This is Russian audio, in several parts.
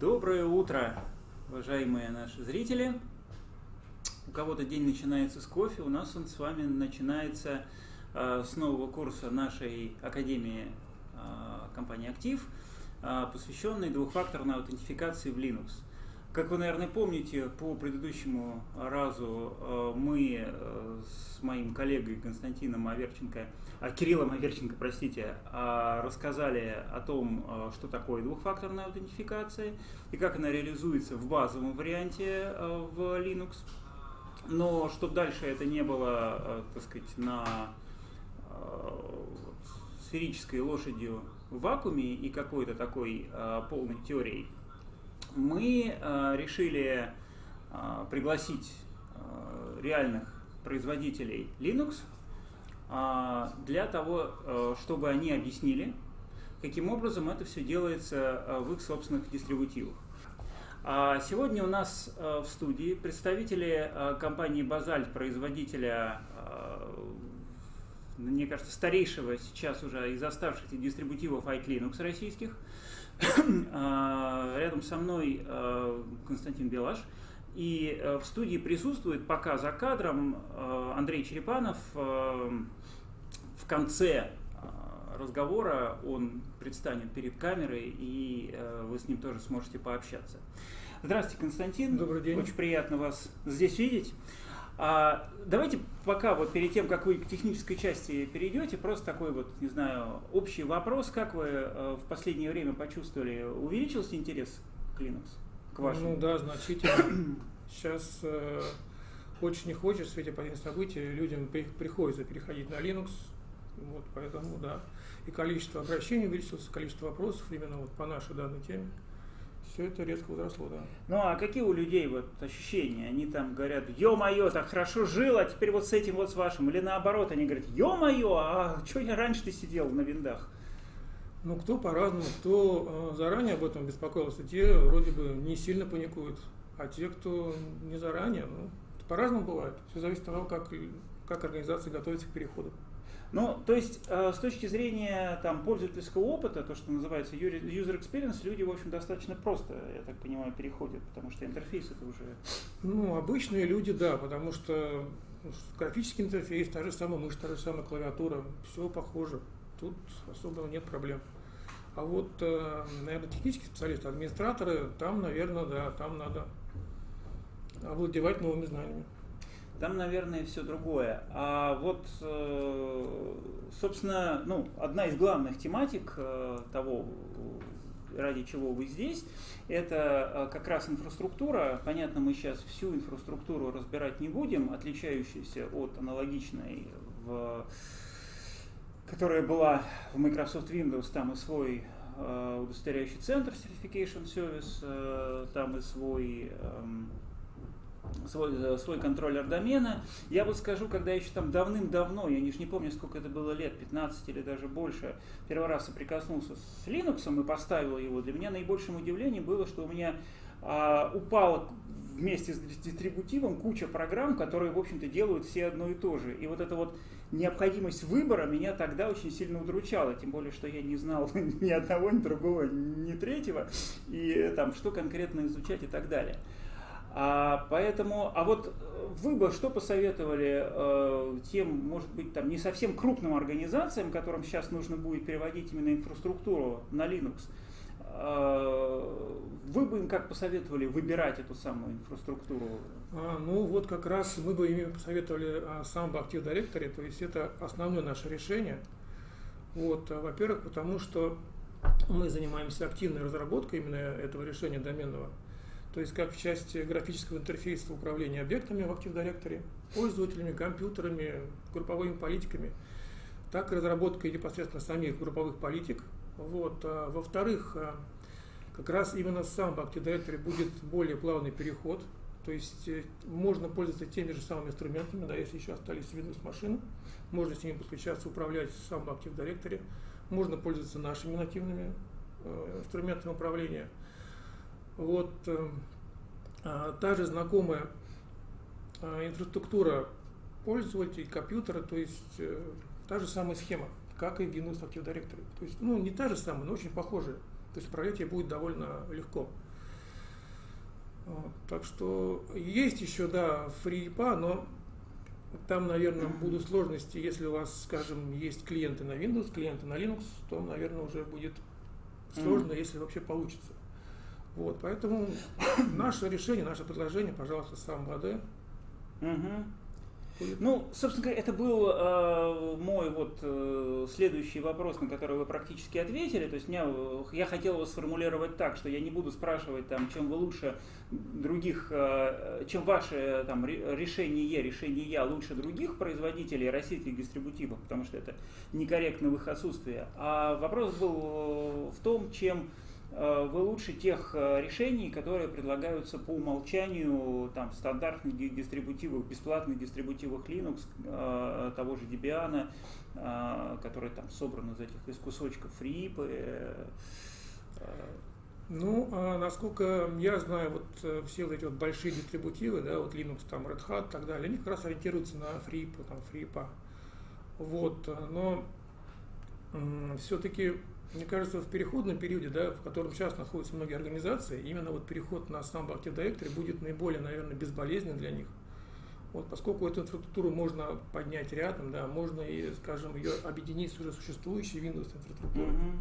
Доброе утро, уважаемые наши зрители. У кого-то день начинается с кофе, у нас он с вами начинается э, с нового курса нашей Академии э, компании «Актив», э, посвященный двухфакторной аутентификации в Linux. Как вы, наверное, помните, по предыдущему разу э, мы э, с моим коллегой Константином Аверченко, а, Кириллом Аверченко, простите, а, рассказали о том, э, что такое двухфакторная аутентификация и как она реализуется в базовом варианте в Linux. Но чтобы дальше это не было, так сказать, на сферической лошадью в вакууме и какой-то такой полной теорией, мы э, решили э, пригласить э, реальных производителей Linux для того, чтобы они объяснили, каким образом это все делается в их собственных дистрибутивах. А сегодня у нас в студии представители компании Базальт, производителя, мне кажется, старейшего сейчас уже из оставшихся дистрибутивов iClinux российских – рядом со мной а, Константин Белаш. И э, в студии присутствует пока за кадром э, Андрей Черепанов. Э, в конце разговора он предстанет перед камерой, и вы с ним тоже сможете пообщаться. Здравствуйте, Константин. Добрый день. Очень приятно вас здесь видеть. А, давайте пока вот перед тем, как вы к технической части перейдете, просто такой вот, не знаю, общий вопрос, как вы э, в последнее время почувствовали, увеличился интерес к Linux, к вашему? Ну да, значительно. Сейчас э, очень не хочется в свете последних событий, людям при, приходится переходить на Linux, вот поэтому да. И количество обращений увеличилось, количество вопросов именно вот по нашей данной теме все это резко возросло, да. Ну а какие у людей вот ощущения? Они там говорят, ё-моё, так хорошо жил, а теперь вот с этим вот с вашим. Или наоборот, они говорят, ё-моё, а что я раньше ты сидел на виндах? Ну, кто по-разному, кто э, заранее об этом беспокоился, те вроде бы не сильно паникуют, а те, кто не заранее, ну, по-разному бывает. Все зависит от того, как, как организация готовится к переходу. Ну, то есть, э, с точки зрения там, пользовательского опыта, то, что называется user experience, люди, в общем, достаточно просто, я так понимаю, переходят, потому что интерфейс это уже... Ну, обычные люди, да, потому что ну, графический интерфейс, та же самая мышь, та же самая клавиатура, все похоже. Тут особо нет проблем. А вот, э, наверное, технические специалисты, администраторы, там, наверное, да, там надо овладевать новыми знаниями. Там, наверное, все другое. А вот, э, собственно, ну, одна из главных тематик э, того, ради чего вы здесь, это э, как раз инфраструктура. Понятно, мы сейчас всю инфраструктуру разбирать не будем, отличающуюся от аналогичной, в, которая была в Microsoft Windows, там и свой удостоверяющий центр Certification Service, там и свой эм, свой, э, свой контроллер домена. Я вот скажу, когда еще там давным-давно, я не, не помню, сколько это было лет, 15 или даже больше, первый раз соприкоснулся с Linux и поставил его, для меня наибольшим удивлением было, что у меня а, упало вместе с дистрибутивом куча программ, которые, в общем-то, делают все одно и то же. И вот эта вот необходимость выбора меня тогда очень сильно удручала, тем более, что я не знал ни одного, ни другого, ни третьего, и там, что конкретно изучать и так далее. А, поэтому, а вот вы бы что посоветовали э, тем, может быть, там не совсем крупным организациям, которым сейчас нужно будет переводить именно инфраструктуру на Linux? Э, вы бы им как посоветовали выбирать эту самую инфраструктуру? А, ну вот как раз мы бы им посоветовали а, сам Active Directory, то есть это основное наше решение. Вот, а, во-первых, потому что мы занимаемся активной разработкой именно этого решения доменного. То есть как в части графического интерфейса управления объектами в Active Directory, пользователями, компьютерами, групповыми политиками, так и разработкой непосредственно самих групповых политик. Вот. А, во-вторых, а, как раз именно сам в Active Directory будет более плавный переход, то есть э, можно пользоваться теми же самыми инструментами, да, если еще остались Windows машины, можно с ними подключаться, управлять сам в Active Directory, можно пользоваться нашими нативными э, инструментами управления – вот э, а, та же знакомая а, инфраструктура пользователей, компьютера, то есть э, та же самая схема, как и в Active Directory. То есть, ну, не та же самая, но очень похожая. То есть управлять ей будет довольно легко. Так что есть еще, да, FreePA, но там, наверное, будут сложности, если у вас, скажем, есть клиенты на Windows, клиенты на Linux, то, наверное, уже будет сложно, mm. если вообще получится. Вот, поэтому наше решение, наше предложение, пожалуйста, сам БАД. Mm-hmm. Ну, собственно говоря, это был э, мой вот э, следующий вопрос, на который вы практически ответили. То есть меня, я хотел его сформулировать так, что я не буду спрашивать, там, чем вы лучше других, э, чем ваше там, решение, решение я лучше других производителей российских дистрибутивов, потому что это некорректно в их отсутствии. А вопрос был в том, чем Э, вы лучше тех э, решений, которые предлагаются по умолчанию там, стандартных дистрибутивов, бесплатных дистрибутивах Linux, э, того же Debian, которые там собраны из этих из кусочков FreeP. Ну, а насколько я знаю, вот все вот эти вот большие дистрибутивы, да, вот Linux, там Red Hat и так далее, они как раз ориентируются на FreeP, там FreePA. Вот, но все-таки мне кажется, в переходном периоде, да, в котором сейчас находятся многие организации, именно вот переход на Samba Active Directory будет наиболее, наверное, безболезненным для них. Вот, поскольку эту инфраструктуру можно поднять рядом, да, можно и, скажем, ее объединить с уже существующей Windows инфраструктурой. Mm-hmm.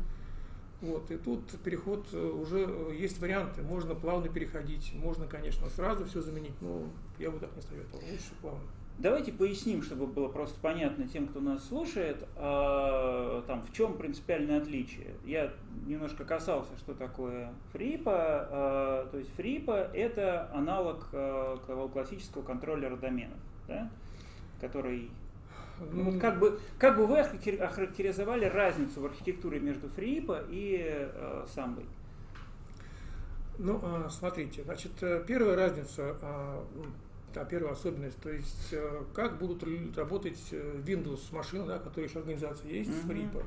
Вот, и тут переход э, уже э, есть варианты, можно плавно переходить, можно, конечно, сразу все заменить, но я бы так не советовал, лучше плавно. Давайте поясним, чтобы было просто понятно тем, кто нас слушает, а, там, в чем принципиальное отличие. Я немножко касался, что такое фрипа. А, то есть фрипа это аналог а, классического контроллера доменов, да, который ну, вот как, бы, как бы вы охарактеризовали разницу в архитектуре между фрипа и э, самбой? Ну, смотрите, значит, э, первая разница да, первая особенность, то есть э, как будут работать э, Windows машины, да, которые еще организация есть, mm-hmm. с FreePA.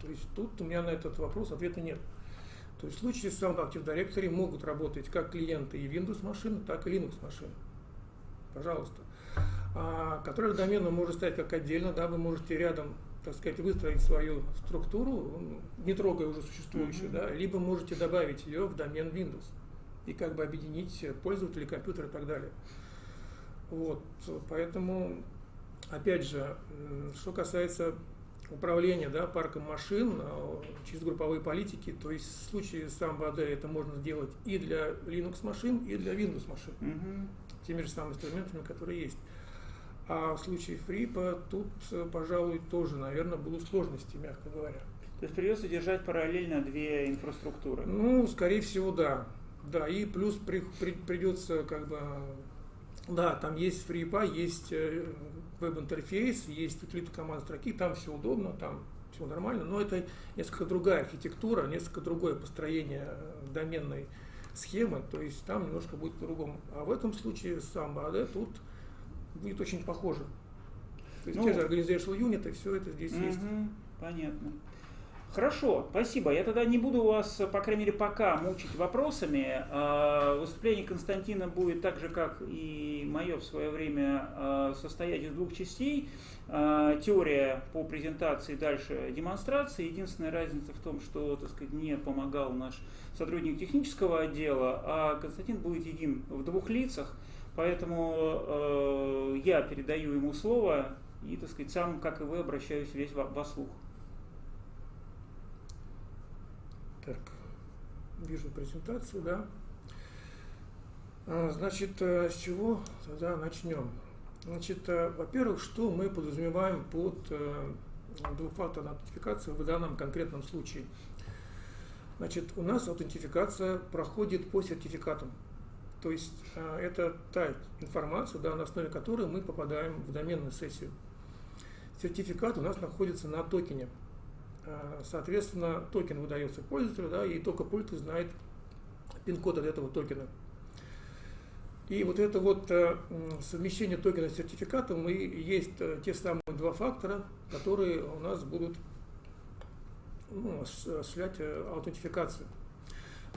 То есть тут у меня на этот вопрос ответа нет. То есть в случае с Sound Active Directory могут работать как клиенты и Windows машины, так и Linux машины. Пожалуйста. А контроллер домена может стоять как отдельно, да, вы можете рядом так сказать, выстроить свою структуру, не трогая уже существующую, mm-hmm. да, либо можете добавить ее в домен Windows и как бы объединить пользователей компьютера и так далее. Вот, поэтому, опять же, что касается управления да, парком машин а, через групповые политики, то есть в случае с AD это можно сделать и для Linux машин, и для Windows машин, угу. теми же самыми инструментами, которые есть. А в случае FreePA тут, пожалуй, тоже, наверное, будут сложности, мягко говоря. То есть придется держать параллельно две инфраструктуры? Ну, скорее всего, да. Да, и плюс при, при, придется как бы да, там есть FreePy, есть э, веб-интерфейс, есть утилита команд строки, там все удобно, там все нормально, но это несколько другая архитектура, несколько другое построение э, доменной схемы, то есть там немножко будет по-другому. А в этом случае сам AD тут будет очень похоже. То есть ну, те же organizational unit, все это здесь угу, есть. Понятно. Хорошо, спасибо. Я тогда не буду вас, по крайней мере, пока мучить вопросами. А, выступление Константина будет так же, как и мое в свое время, а, состоять из двух частей. А, теория по презентации, дальше демонстрации. Единственная разница в том, что, так сказать, мне помогал наш сотрудник технического отдела, а Константин будет един в двух лицах. Поэтому я передаю ему слово и, так сказать, сам, как и вы, обращаюсь весь во слух. Так, вижу презентацию, да. А, значит, э, с чего тогда начнем? Значит, э, во-первых, что мы подразумеваем под э, двухфакторной аутентификацией в данном конкретном случае? Значит, у нас аутентификация проходит по сертификатам. То есть это та информация, да, на основе которой мы попадаем в доменную сессию. Сертификат у нас находится на токене. Э, соответственно, токен выдается пользователю, да, и только пользователь знает пин-код от этого токена. И вот это вот э, совмещение токена с сертификатом и есть э, те самые два фактора, которые у нас будут ну, осуществлять аутентификацию.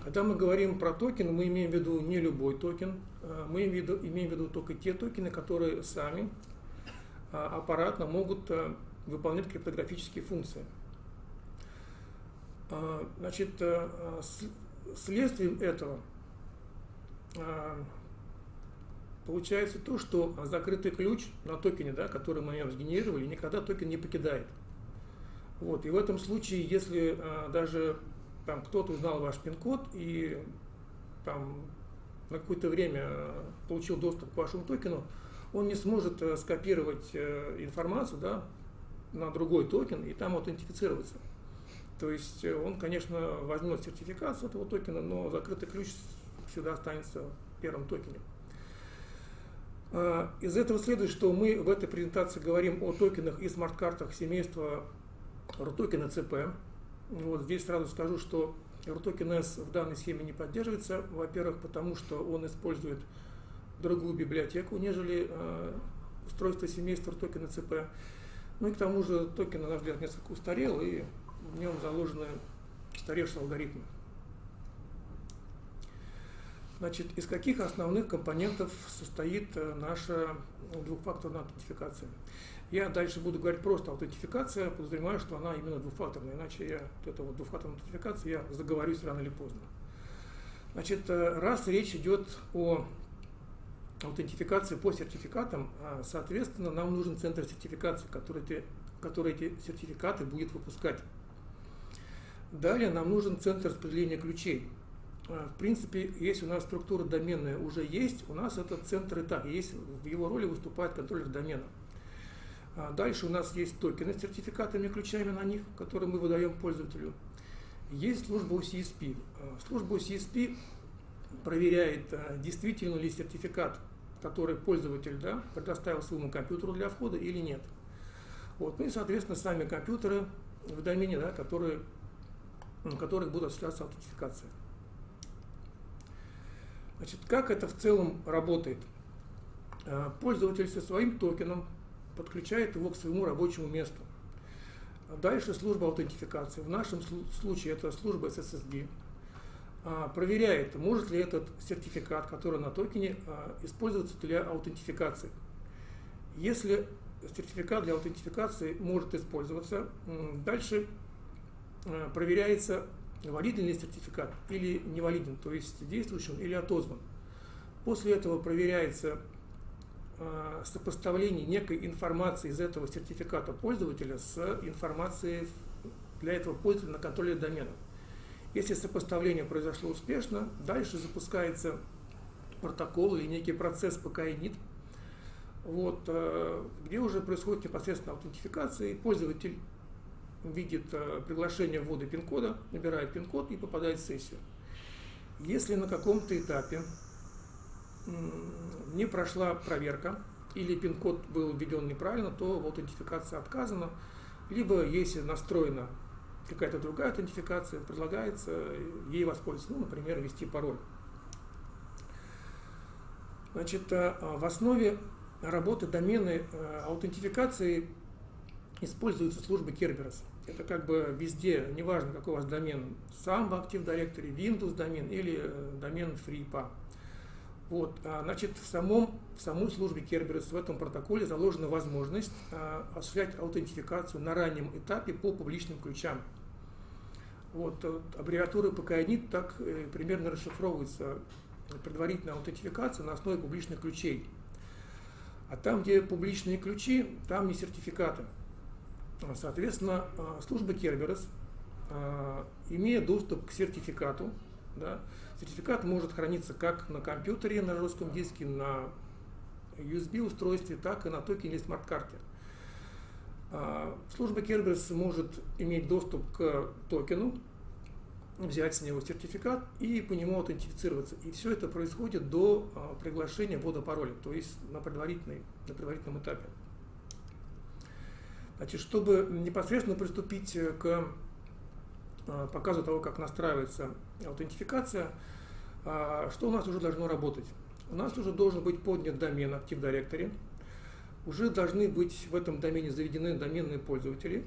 Когда мы говорим про токен, мы имеем в виду не любой токен, мы имеем в виду, имеем в виду только те токены, которые сами аппаратно могут выполнять криптографические функции. А, значит, э, следствием этого получается то, что закрытый ключ на токене, да, который мы сгенерировали, никогда токен не покидает. Вот. И в этом случае, если даже там кто-то узнал ваш пин-код и там на какое-то время получил доступ к вашему токену, он не сможет э, скопировать э, информацию да, на другой токен и там аутентифицироваться. То есть э, он, конечно, возьмет сертификат с этого токена, но закрытый ключ всегда останется в первом токене. А, из этого следует, что мы в этой презентации говорим о токенах и смарт-картах семейства RUTOKEN CP. Вот здесь сразу скажу, что RUTOKEN S в данной схеме не поддерживается. Во-первых, потому что он использует другую библиотеку, нежели э, устройство семейства RUTOKEN CP. Ну и к тому же токен, на наш взгляд, несколько устарел, и в нем заложены устаревшие алгоритмы. Значит, из каких основных компонентов состоит э, наша двухфакторная аутентификация? Я дальше буду говорить просто аутентификация, подозреваю, что она именно двухфакторная, иначе я, вот эта вот двухфакторная аутентификация, я заговорюсь рано или поздно. Значит, э, раз речь идет о аутентификации по сертификатам, а, соответственно, нам нужен центр сертификации, который, ты, который эти сертификаты будет выпускать. Далее нам нужен центр распределения ключей. А, в принципе, если у нас структура доменная уже есть, у нас этот центр и так есть, в его роли выступает контроллер домена. А, дальше у нас есть токены с сертификатами, ключами на них, которые мы выдаем пользователю. Есть служба UCSP. А, служба UCSP проверяет, действительно ли сертификат, который пользователь да, предоставил своему компьютеру для входа или нет. Вот. Ну и, соответственно, сами компьютеры в домене, да, которые, на которых будет осуществляться аутентификация. Значит, как это в целом работает? А, пользователь со своим токеном подключает его к своему рабочему месту. Дальше служба аутентификации. В нашем случае это служба SSD. А, проверяет, может ли этот сертификат, который на токене, а, использоваться для аутентификации. Если сертификат для аутентификации может использоваться, дальше проверяется валиден ли сертификат или невалиден, то есть действующий он или отозван. После этого проверяется э, сопоставление некой информации из этого сертификата пользователя с информацией для этого пользователя на контроле домена. Если сопоставление произошло успешно, дальше запускается протокол или некий процесс PKI-NIT, вот, э, где уже происходит непосредственно аутентификация, и пользователь видит э, приглашение ввода пин-кода, набирает пин-код и попадает в сессию. Если на каком-то этапе не прошла проверка или пин-код был введен неправильно, то в аутентификации отказано. Либо если настроена какая-то другая аутентификация, предлагается ей воспользоваться, ну, например, ввести пароль. Значит, э, в основе работы домены э, аутентификации используются службы Kerberos. Это как бы везде, неважно какой у вас домен, Samba Active Directory, Windows домен или э, домен FreePA. Вот, а, значит, в, самом, в самой службе Kerberos в этом протоколе заложена возможность а, осуществлять аутентификацию на раннем этапе по публичным ключам. Вот, вот аббревиатура PKINIT так э, примерно расшифровывается предварительная аутентификация на основе публичных ключей. А там, где публичные ключи, там и сертификаты. Соответственно, а, служба Kerberos, а, имея доступ к сертификату, да, сертификат может храниться как на компьютере, на жестком диске, на USB устройстве, так и на токене смарт-карте. А, служба Kerberos может иметь доступ к токену, взять с него сертификат и по нему аутентифицироваться. И все это происходит до приглашения ввода пароля, то есть на, предварительной, на предварительном этапе. Значит, чтобы непосредственно приступить э, к э, показу того, как настраивается аутентификация, а, что у нас уже должно работать? У нас уже должен быть поднят домен Active Directory, уже должны быть в этом домене заведены доменные пользователи,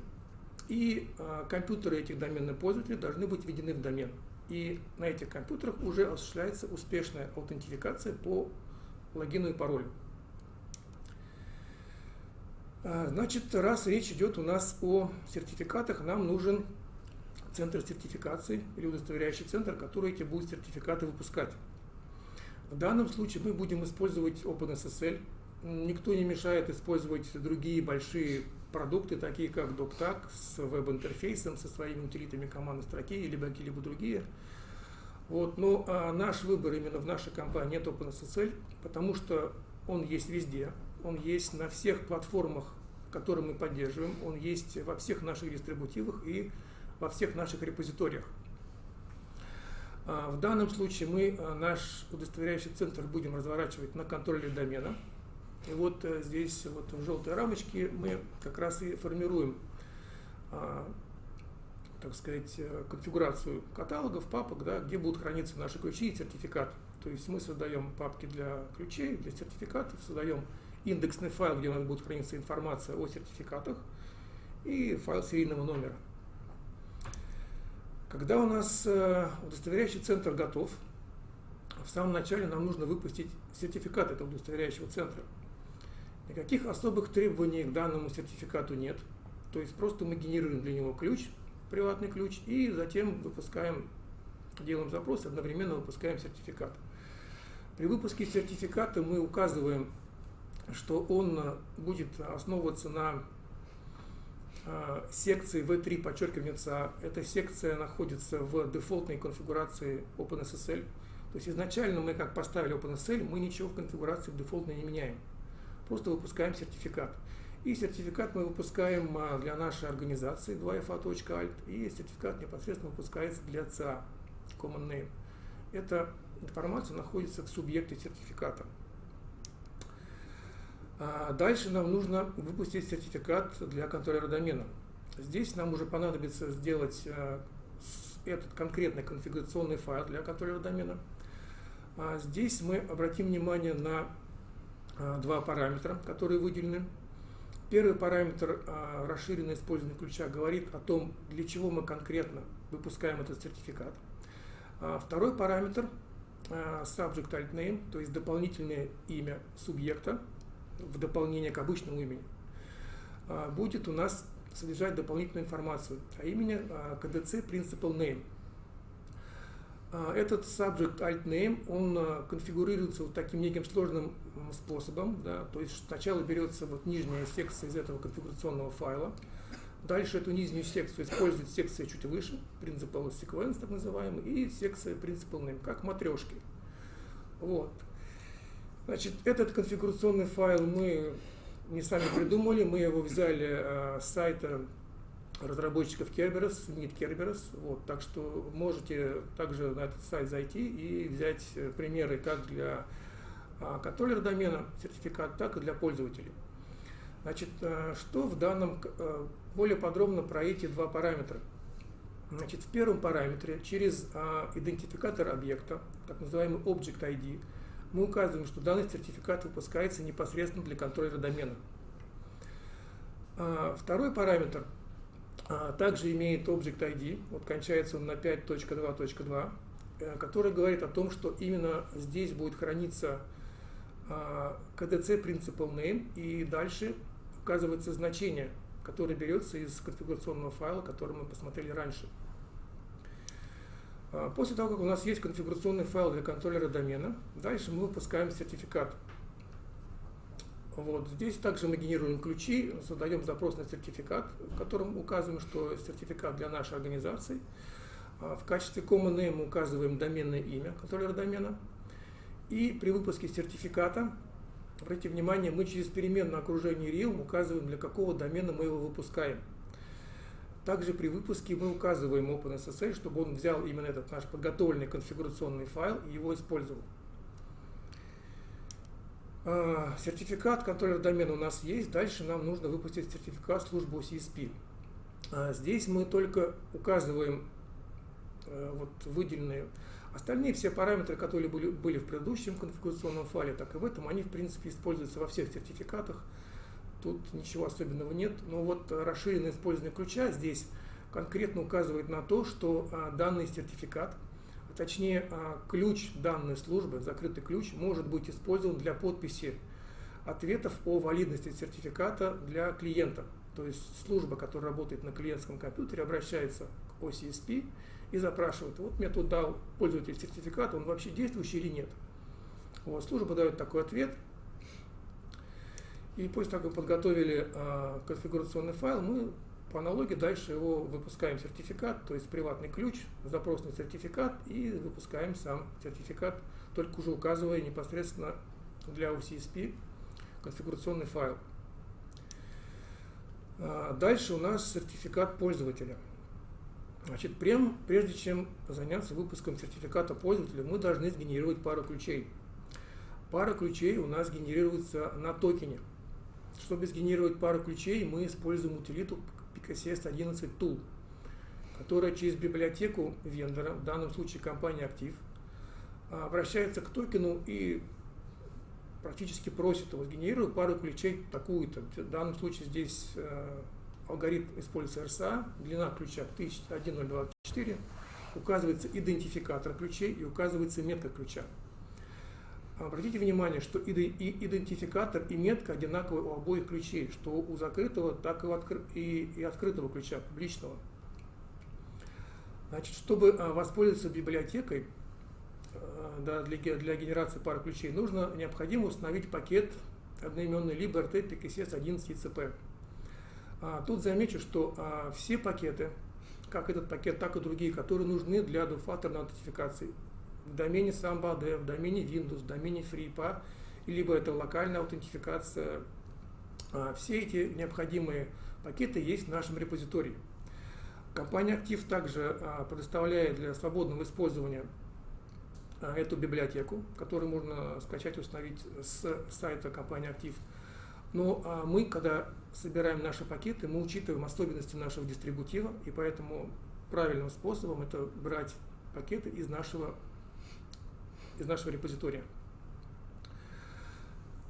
и а, компьютеры этих доменных пользователей должны быть введены в домен. И на этих компьютерах уже осуществляется успешная аутентификация по логину и паролю. А, значит, раз речь идет у нас о сертификатах, нам нужен центр сертификации или удостоверяющий центр, который эти будет сертификаты выпускать. В данном случае мы будем использовать OpenSSL. Никто не мешает использовать другие большие продукты, такие как DocTag с веб-интерфейсом, со своими утилитами командной строки, либо какие-либо другие. Вот, но а наш выбор именно в нашей компании нет OpenSSL, потому что он есть везде, он есть на всех платформах, которые мы поддерживаем, он есть во всех наших дистрибутивах и во всех наших репозиториях. А, в данном случае мы а, наш удостоверяющий центр будем разворачивать на контроле домена. И вот э, здесь вот в желтой рамочке мы как раз и формируем а, так сказать, э, конфигурацию каталогов, папок, да, где будут храниться наши ключи и сертификаты. То есть мы создаем папки для ключей, для сертификатов, создаем индексный файл, где у нас будет храниться информация о сертификатах и файл серийного номера. Когда у нас э, удостоверяющий центр готов, в самом начале нам нужно выпустить сертификат этого удостоверяющего центра. Никаких особых требований к данному сертификату нет. То есть просто мы генерируем для него ключ, приватный ключ, и затем выпускаем, делаем запрос, одновременно выпускаем сертификат. При выпуске сертификата мы указываем, что он будет основываться на а, секции V3 подчеркивание ЦА. Эта секция находится в дефолтной конфигурации OpenSSL. То есть изначально мы как поставили OpenSSL, мы ничего в конфигурации дефолтной не меняем. Просто выпускаем сертификат. И сертификат мы выпускаем а, для нашей организации 2FA.alt, и сертификат непосредственно выпускается для ЦА, Common Name. Эта информация находится в субъекте сертификата. А дальше нам нужно выпустить сертификат для контроллера домена. Здесь нам уже понадобится сделать а, этот конкретный конфигурационный файл для контроллера домена. Здесь мы обратим внимание на два параметра, которые выделены. Первый параметр а, расширенное использование ключа говорит о том, для чего мы конкретно выпускаем этот сертификат. А, второй параметр а, subject alt name, то есть дополнительное имя субъекта в дополнение к обычному имени, будет у нас содержать дополнительную информацию, а именно KDC Principal Name – а, этот subject alt name, он а, конфигурируется вот таким неким сложным способом, да, то есть сначала берется вот нижняя секция из этого конфигурационного файла, дальше эту нижнюю секцию использует секция чуть выше, principal sequence так называемый, и секция principal name, как матрешки. Вот. Значит, этот конфигурационный файл мы не сами придумали, мы его взяли э, с сайта разработчиков Kerberos, нет Kerberos, вот, так что можете также на этот сайт зайти и взять э, примеры как для а, контроллера домена сертификат, так и для пользователей. Значит, э, что в данном, более подробно про эти два параметра. Значит, в первом параметре через а, идентификатор объекта, так называемый Object ID, мы указываем, что данный сертификат выпускается непосредственно для контроллера домена. А, второй параметр – а, также имеет Object ID, вот кончается он на 5.2.2, э, который говорит о том, что именно здесь будет храниться KDC а, Principal Name, и дальше указывается значение, которое берется из конфигурационного файла, который мы посмотрели раньше. А, после того, как у нас есть конфигурационный файл для контроллера домена, дальше мы выпускаем сертификат. Вот. Здесь также мы генерируем ключи, создаем запрос на сертификат, в котором указываем, что сертификат для нашей организации. А, в качестве common name указываем доменное имя контроллера домена. И при выпуске сертификата, обратите внимание, мы через переменное окружение realm указываем, для какого домена мы его выпускаем. Также при выпуске мы указываем OpenSSL, чтобы он взял именно этот наш подготовленный конфигурационный файл и его использовал. А, сертификат контроллера домена у нас есть. Дальше нам нужно выпустить сертификат службы CSP. А, здесь мы только указываем э, вот выделенные остальные все параметры, которые были, были в предыдущем конфигурационном файле, так и в этом, они в принципе используются во всех сертификатах. Тут ничего особенного нет. Но вот расширенное использование ключа здесь конкретно указывает на то, что а, данный сертификат – точнее а, ключ данной службы, закрытый ключ, может быть использован для подписи ответов о валидности сертификата для клиента. То есть служба, которая работает на клиентском компьютере, обращается к OCSP и запрашивает, вот мне тут дал пользователь сертификат, он вообще действующий или нет. Вот, служба дает такой ответ. И после того, как мы подготовили а, конфигурационный файл, мы по аналогии дальше его выпускаем сертификат, то есть приватный ключ, запросный сертификат и выпускаем сам сертификат, только уже указывая непосредственно для OCSP конфигурационный файл. А, дальше у нас сертификат пользователя. Значит, прям, прежде чем заняться выпуском сертификата пользователя, мы должны сгенерировать пару ключей. Пара ключей у нас генерируется на токене. Чтобы сгенерировать пару ключей, мы используем утилиту PKCS 11 Tool, которая через библиотеку вендора, в данном случае компания Актив, обращается к токену и практически просит его сгенерировать пару ключей такую-то. В данном случае здесь э, алгоритм используется RSA, длина ключа 1024, указывается идентификатор ключей и указывается метка ключа. Обратите внимание, что и идентификатор и метка одинаковые у обоих ключей, что у закрытого, так и у откры и, и открытого ключа, публичного. Значит, чтобы а, воспользоваться библиотекой а, да, для, для генерации пары ключей, нужно необходимо установить пакет одноименный либо RT PKCS 11 ICP. А, тут замечу, что а, все пакеты, как этот пакет, так и другие, которые нужны для двухфакторной аутентификации, в домене Samba.dev, в домене Windows, в домене FreePA, либо это локальная аутентификация. А, все эти необходимые пакеты есть в нашем репозитории. Компания Active также а, предоставляет для свободного использования а, эту библиотеку, которую можно скачать и установить с сайта компании Active. Но мы, когда собираем наши пакеты, мы учитываем особенности нашего дистрибутива, и поэтому правильным способом это брать пакеты из нашего из нашего репозитория.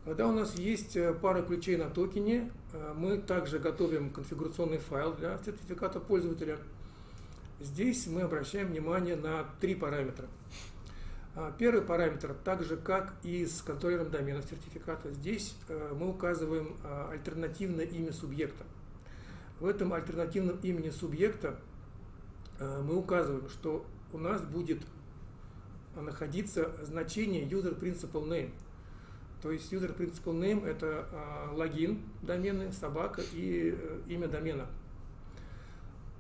Когда у нас есть э, пара ключей на токене, э, мы также готовим конфигурационный файл для сертификата пользователя. Здесь мы обращаем внимание на три параметра. А, первый параметр, так же как и с контроллером домена сертификата, здесь э, мы указываем а, альтернативное имя субъекта. В этом альтернативном имени субъекта мы указываем, что у нас будет находиться значение user principal name. То есть user principal name это а, логин домены, собака и э, имя домена.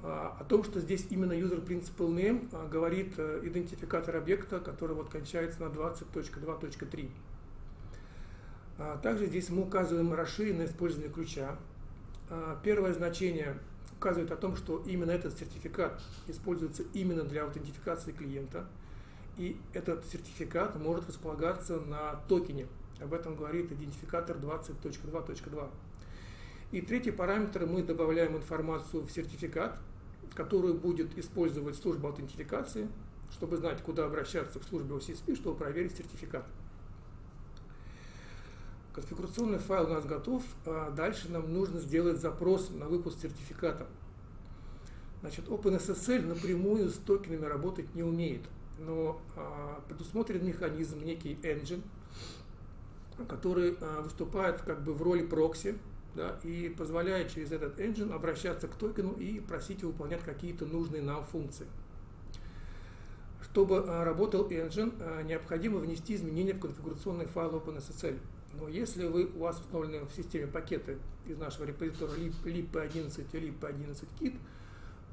А, о том, что здесь именно user principal name а, говорит а, идентификатор объекта, который вот кончается на 20.2.3. А, также здесь мы указываем расширенное использование ключа. А, первое значение указывает о том, что именно этот сертификат используется именно для аутентификации клиента – и этот сертификат может располагаться на токене. Об этом говорит идентификатор 20.2.2. И третий параметр мы добавляем информацию в сертификат, которую будет использовать служба аутентификации, чтобы знать, куда обращаться к службе OCSP, чтобы проверить сертификат. Конфигурационный файл у нас готов, а дальше нам нужно сделать запрос на выпуск сертификата. Значит, OpenSSL напрямую с токенами работать не умеет – но а, предусмотрен механизм, некий engine, который а, выступает как бы в роли прокси, да, и позволяет через этот engine обращаться к токену и просить его выполнять какие-то нужные нам функции. Чтобы а, работал engine, необходимо внести изменения в конфигурационный файл OpenSSL. Но если вы, у вас установлены в системе пакеты из нашего репозитория lib11 и lib11kit,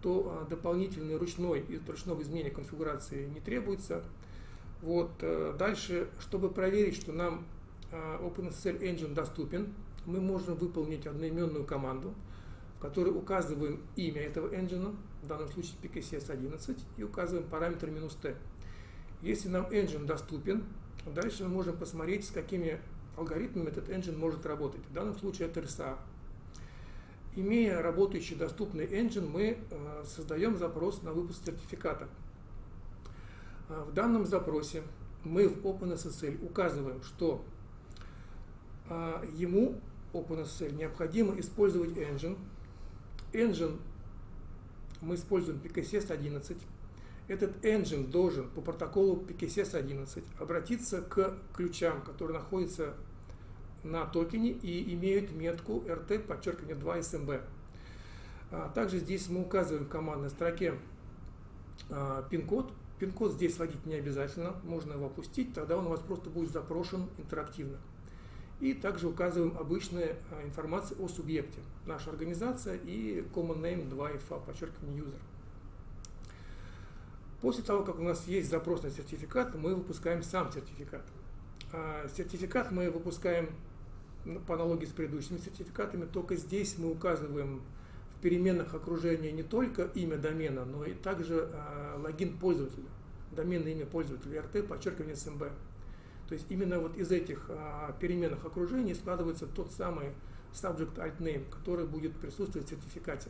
то а, дополнительный ручной, ручного изменения конфигурации не требуется. Вот. Э, дальше, чтобы проверить, что нам а, OpenSSL Engine доступен, мы можем выполнить одноименную команду, в которой указываем имя этого engine, в данном случае PKCS11, и указываем параметр "-t". Если нам engine доступен, дальше мы можем посмотреть, с какими алгоритмами этот engine может работать. В данном случае это RSA. Имея работающий доступный engine, мы э, создаем запрос на выпуск сертификата. Э, в данном запросе мы в OpenSSL указываем, что э, ему OpenSSL необходимо использовать engine. Engine мы используем PKCS 11. Этот engine должен по протоколу PKCS 11 обратиться к ключам, которые находятся на токене и имеют метку RT, подчеркивание 2 SMB. А, также здесь мы указываем в командной строке а, пин-код, Пин-код здесь вводить не обязательно, можно его опустить, тогда он у вас просто будет запрошен интерактивно. И также указываем обычную а, информацию о субъекте. Наша организация и common name 2FA, подчеркивание user. После того, как у нас есть запрос на сертификат, мы выпускаем сам сертификат. Сертификат мы выпускаем по аналогии с предыдущими сертификатами, только здесь мы указываем в переменных окружения не только имя домена, но и также э, логин пользователя, доменное имя пользователя, RT, подчеркивание SMB. То есть именно вот из этих э, переменных окружений складывается тот самый subject alt name, который будет присутствовать в сертификате.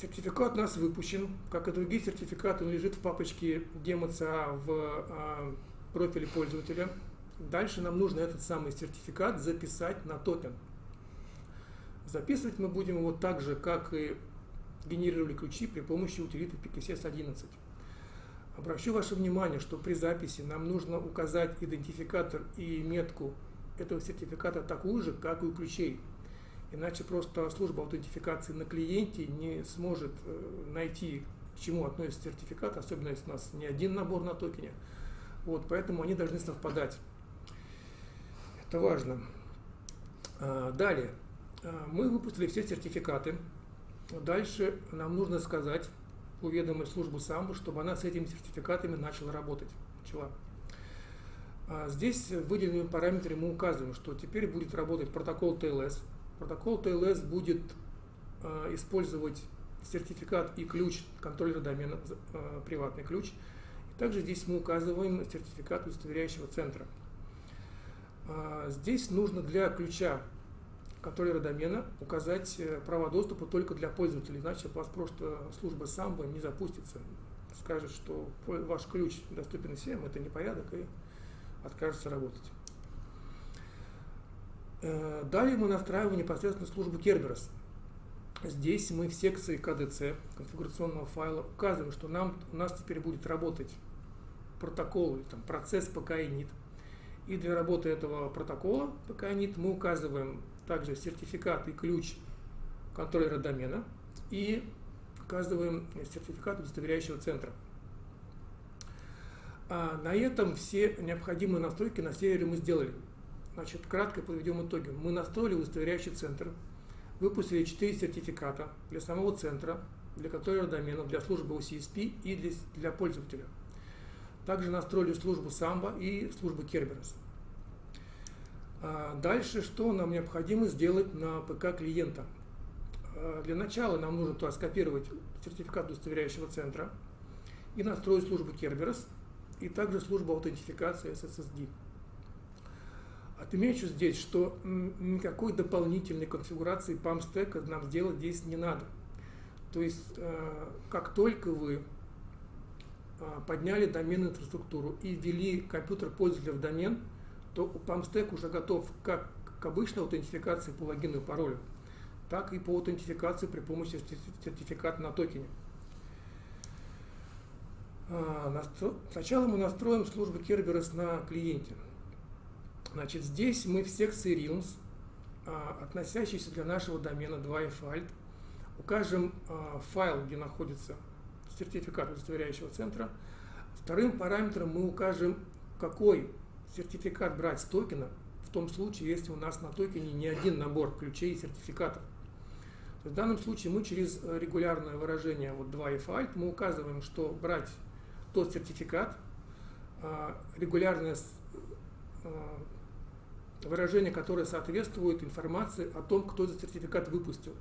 Сертификат у нас выпущен, как и другие сертификаты, он лежит в папочке DemoCA в э, профиле пользователя. Дальше нам нужно этот самый сертификат записать на токен. Записывать мы будем его так же, как и генерировали ключи при помощи утилиты PKCS 11. Обращу ваше внимание, что при записи нам нужно указать идентификатор и метку этого сертификата такую же, как и у ключей. Иначе просто служба аутентификации на клиенте не сможет э, найти, к чему относится сертификат, особенно если у нас не один набор на токене. Вот, поэтому они должны совпадать. Это важно. А, далее. А, мы выпустили все сертификаты. Дальше нам нужно сказать, уведомить службу САМБУ, чтобы она с этими сертификатами начала работать. Начала. А, здесь в выделенном параметре мы указываем, что теперь будет работать протокол TLS. Протокол TLS будет использовать сертификат и ключ контроллера домена, приватный ключ. Также здесь мы указываем сертификат удостоверяющего центра. А, здесь нужно для ключа контроллера домена указать э, права доступа только для пользователей, иначе у вас просто служба самбо не запустится. Скажет, что ваш ключ доступен всем, это непорядок, и откажется работать. Э, далее мы настраиваем непосредственно службу Kerberos. Здесь мы в секции KDC конфигурационного файла указываем, что нам, у нас теперь будет работать протокол, там, процесс PKI-NIT, и для работы этого протокола PKNIT мы указываем также сертификат и ключ контроллера домена и указываем сертификат удостоверяющего центра. А на этом все необходимые настройки на сервере мы сделали. Значит, кратко подведем итоги. Мы настроили удостоверяющий центр, выпустили 4 сертификата для самого центра, для контроллера домена, для службы OCSP и для, для пользователя. Также настроили службу Samba и службу Kerberos. А дальше, что нам необходимо сделать на ПК клиента? А, для начала нам нужно туда скопировать сертификат удостоверяющего центра и настроить службу Kerberos и также службу аутентификации SSSD. Отмечу здесь, что никакой дополнительной конфигурации PAM-стека нам сделать здесь не надо. То есть, а, как только вы а, подняли доменную инфраструктуру и ввели компьютер пользователя в домен, то PAMSTEC уже готов как к обычной аутентификации по логину и паролю, так и по аутентификации при помощи сертификата на токене. А, сначала мы настроим службу Kerberos на клиенте. Значит, здесь мы в секции Realms, а, относящийся для нашего домена 2FALT, укажем файл, где находится сертификат удостоверяющего центра. Вторым параметром мы укажем, какой сертификат брать с токена, в том случае, если у нас на токене не один набор ключей и сертификатов. В данном случае мы через регулярное выражение вот 2F alt мы указываем, что брать тот сертификат, а, регулярное а, выражение, которое соответствует информации о том, кто этот сертификат выпустил.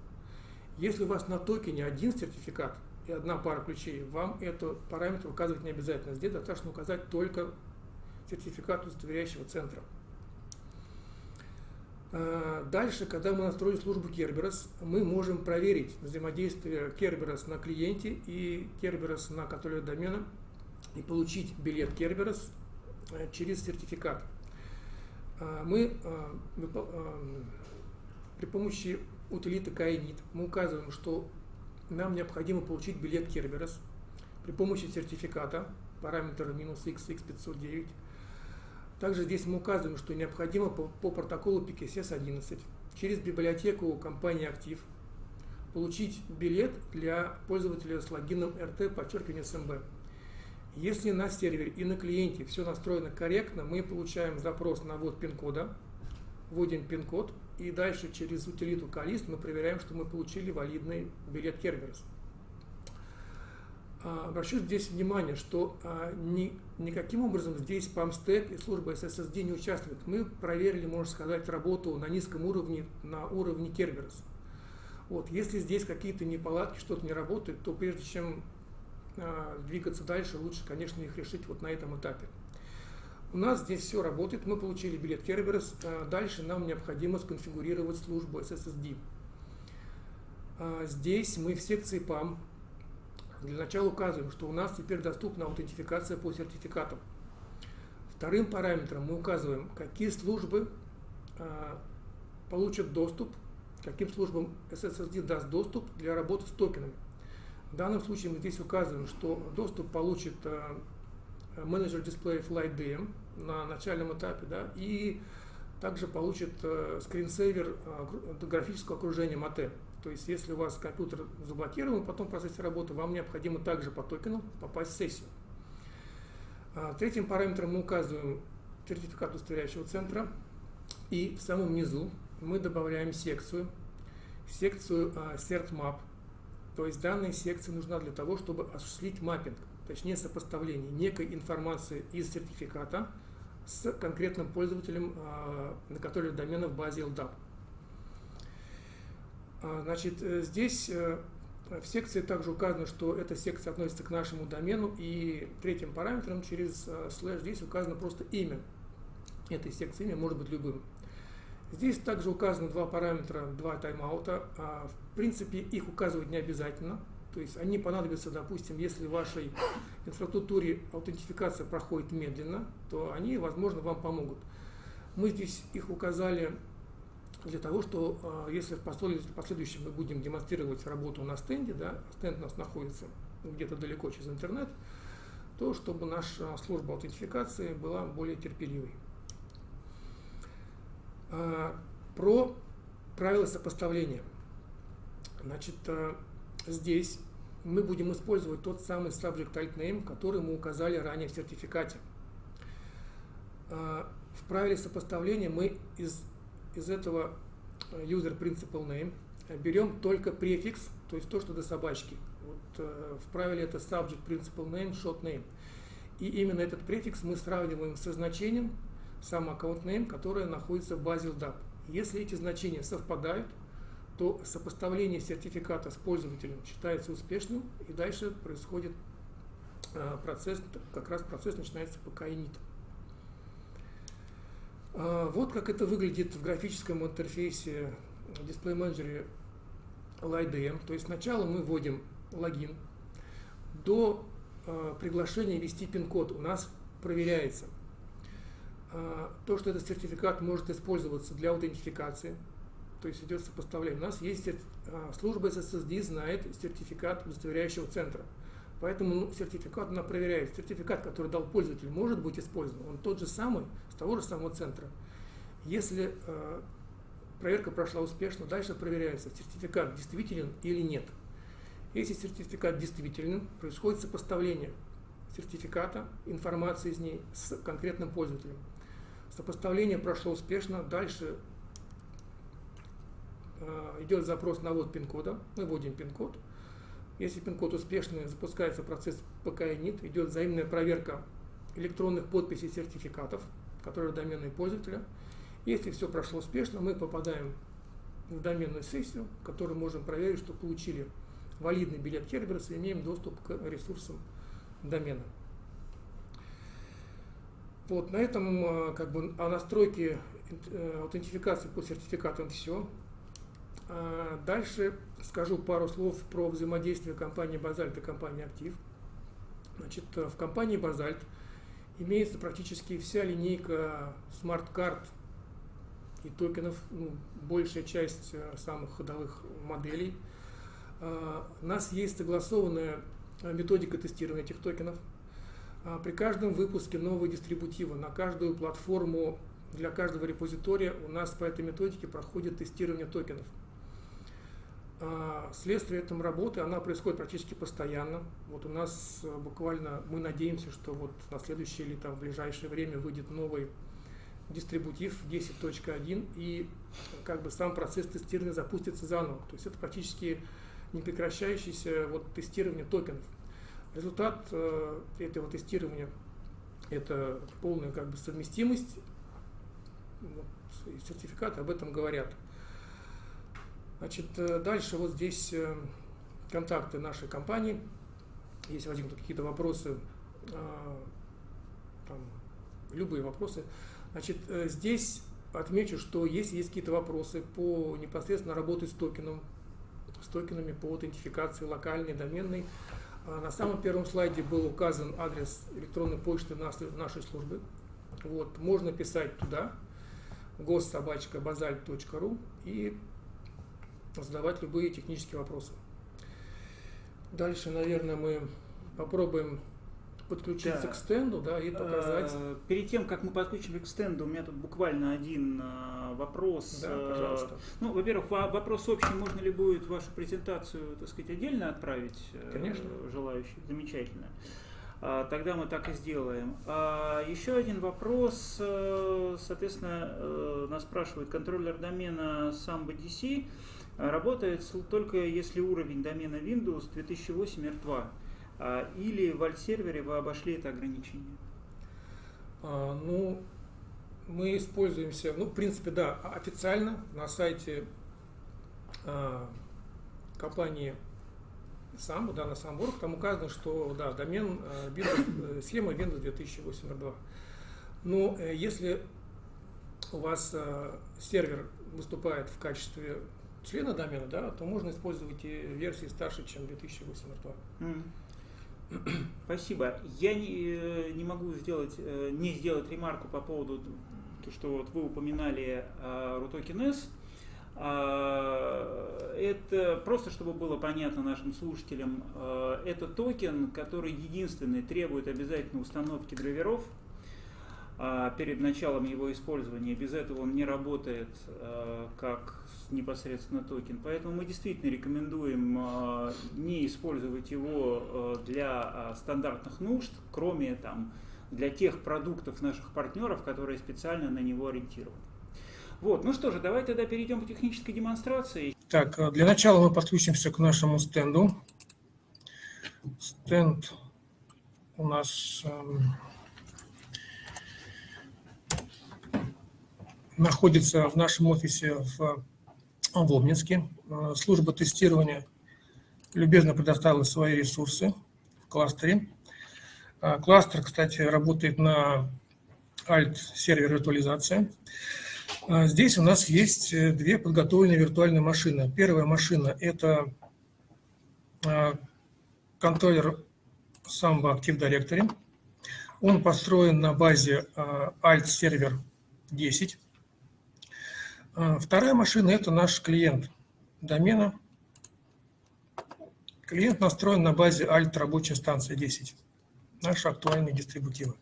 Если у вас на токене один сертификат, и одна пара ключей, вам этот параметр указывать не обязательно. Здесь достаточно указать только сертификат удостоверяющего центра. А, дальше, когда мы настроили службу Kerberos, мы можем проверить взаимодействие Kerberos на клиенте и Kerberos на контроле домена и получить билет Kerberos э, через сертификат. А, мы а, при помощи утилиты KINIT мы указываем, что нам необходимо получить билет Kerberos при помощи сертификата параметра минус XX509. Также здесь мы указываем, что необходимо по, по протоколу PKCS 11 через библиотеку компании Актив получить билет для пользователя с логином RT, подчеркивание SMB. Если на сервере и на клиенте все настроено корректно, мы получаем запрос на ввод пин-кода, вводим пин-код, и дальше через утилиту Калист мы проверяем, что мы получили валидный билет Kerberos. А, обращу здесь внимание, что а, ни, никаким образом здесь PAMSTEC и служба SSSD не участвуют. Мы проверили, можно сказать, работу на низком уровне, на уровне Kerberos. Вот, если здесь какие-то неполадки, что-то не работает, то прежде чем а, двигаться дальше, лучше, конечно, их решить вот на этом этапе. У нас здесь все работает, мы получили билет Kerberos, а, дальше нам необходимо сконфигурировать службу SSD. А, здесь мы в секции PAM для начала указываем, что у нас теперь доступна аутентификация по сертификатам. Вторым параметром мы указываем, какие службы получат доступ, каким службам SSD даст доступ для работы с токенами. В данном случае мы здесь указываем, что доступ получит менеджер дисплеев Light DM на начальном этапе, да, и также получит э, скринсейвер э, графического окружения MATE. То есть, если у вас компьютер заблокирован, потом в процессе работы, вам необходимо также по токену попасть в сессию. А, третьим параметром мы указываем сертификат удостоверяющего центра. И в самом низу мы добавляем секцию, секцию а, CertMap, то есть данная секция нужна для того, чтобы осуществить маппинг, точнее сопоставление некой информации из сертификата с конкретным пользователем, а, на который домена в базе LDAP. А, значит, э, здесь э, в секции также указано, что эта секция относится к нашему домену, и третьим параметром через э, слэш здесь указано просто имя этой секции, имя может быть любым. Здесь также указаны два параметра, два тайм-аута. А, в принципе, их указывать не обязательно. То есть они понадобятся, допустим, если в вашей инфраструктуре аутентификация проходит медленно, то они, возможно, вам помогут. Мы здесь их указали для того, что а, если в последующем мы будем демонстрировать работу на стенде, да, стенд у нас находится где-то далеко через интернет, то чтобы наша служба аутентификации была более терпеливой. А, про правила сопоставления. Значит, а, здесь мы будем использовать тот самый subject type name, который мы указали ранее в сертификате. А, в правиле сопоставления мы из, из этого user principal name берем только префикс, то есть то, что до собачки. Вот, в правиле это subject principal name, short name. И именно этот префикс мы сравниваем со значением, сам аккаунт name, которая находится в базе LDAP. Если эти значения совпадают, то сопоставление сертификата с пользователем считается успешным, и дальше происходит а, процесс, как раз процесс начинается по init. А, вот как это выглядит в графическом интерфейсе дисплей менеджере LightDM. То есть сначала мы вводим логин, до а, приглашения ввести пин-код у нас проверяется – то, что этот сертификат может использоваться для аутентификации, то есть идет сопоставление. У нас есть а, служба SSD, знает сертификат удостоверяющего центра. Поэтому ну, сертификат она проверяет. Сертификат, который дал пользователь, может быть использован. Он тот же самый, с того же самого центра. Если э, проверка прошла успешно, дальше проверяется, сертификат действителен или нет. Если сертификат действителен, происходит сопоставление сертификата, информации из ней с конкретным пользователем. Сопоставление прошло успешно. Дальше идет запрос на ввод пин-кода. Мы вводим пин-код. Если пин-код успешный, запускается процесс ПК-ИНИТ, идет взаимная проверка электронных подписей сертификатов, которые доменные пользователя. Если все прошло успешно, мы попадаем в доменную сессию, в которой можем проверить, что получили валидный билет Kerberos и имеем доступ к ресурсам домена. Вот, на этом э, как бы о настройке э, аутентификации по сертификатам все. А дальше скажу пару слов про взаимодействие компании Базальт и компании Актив. Значит, э, в компании Базальт имеется практически вся линейка смарт-карт и токенов, ну, большая часть самых ходовых моделей. А, у нас есть согласованная методика тестирования этих токенов – а, при каждом выпуске нового дистрибутива на каждую платформу для каждого репозитория у нас по этой методике проходит тестирование токенов. А, следствие этому работы, она происходит практически постоянно. Вот у нас э, буквально, мы надеемся, что вот на следующее или там в ближайшее время выйдет новый дистрибутив 10.1 и как бы сам процесс тестирования запустится заново. То есть это практически непрекращающееся вот тестирование токенов. Результат э, этого тестирования – это полная как бы совместимость, вот, и сертификаты об этом говорят. Значит, э, дальше вот здесь э, контакты нашей компании. Если возникнут какие-то вопросы, э, там, любые вопросы. Значит, здесь отмечу, что если есть какие-то вопросы по непосредственно работе с токеном, с токенами по аутентификации локальной, доменной, на самом первом слайде был указан адрес электронной почты нашей службы. Вот, можно писать туда, госсобачка.базальт.ру и задавать любые технические вопросы. Дальше, наверное, мы попробуем подключиться да. к стенду, да, и показать. Э, перед тем, как мы подключим к стенду, у меня тут буквально один э, вопрос. Да, э, пожалуйста. Ну, во-первых, вопрос общий, можно ли будет вашу презентацию, так сказать, отдельно отправить? Конечно. Желающих. Замечательно. А, тогда мы так и сделаем. А, еще один вопрос, соответственно, нас спрашивает контроллер домена SambaDC. А, работает только если уровень домена Windows 2008 R2 а, или в альт-сервере вы обошли это ограничение? А, ну, мы используемся, ну, в принципе, да, официально на сайте а, компании сам, да, на сам Самбург, там указано, что, да, домен, Windows, э, схема Windows 2008 R2. Но э, если у вас сервер выступает в качестве члена домена, да, то можно использовать и версии старше, чем 2008 R2. Спасибо. Я не, э, не могу сделать, э, не сделать ремарку по поводу то, что вот вы упоминали S. А, это просто, чтобы было понятно нашим слушателям, э, это токен, который единственный требует обязательно установки драйверов а, перед началом его использования. Без этого он не работает как непосредственно токен. Поэтому мы действительно рекомендуем а, не использовать его а, для а, стандартных нужд, кроме там, для тех продуктов наших партнеров, которые специально на него ориентированы. Вот, ну что же, давай тогда перейдем к технической демонстрации. Так, для начала мы подключимся к нашему стенду. Стенд у нас эм, находится в нашем офисе в в Обнинске. Э, служба тестирования любезно предоставила свои ресурсы в кластере. Э, кластер, кстати, работает на Alt-сервер виртуализации. Э, здесь у нас есть две подготовленные виртуальные машины. Первая машина – это контроллер Samba Active Directory. Он построен на базе Alt-сервер 10. А, вторая машина – это наш клиент домена. Клиент настроен на базе Alt рабочая станция 10. Наши актуальные дистрибутивы.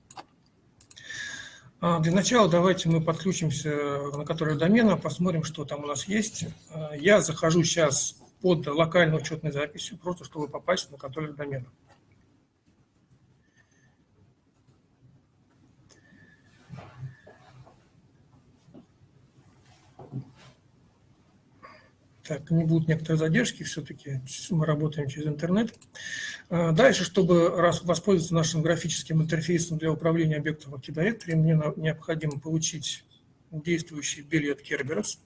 А, для начала давайте мы подключимся на который домена, посмотрим, что там у нас есть. А, я захожу сейчас под локальной учетной записью, просто чтобы попасть на контроллер домена. Так, не будут некоторые задержки, все-таки мы работаем через интернет. А, дальше, чтобы воспользоваться нашим графическим интерфейсом для управления объектом в мне необходимо получить действующий билет Kerberos.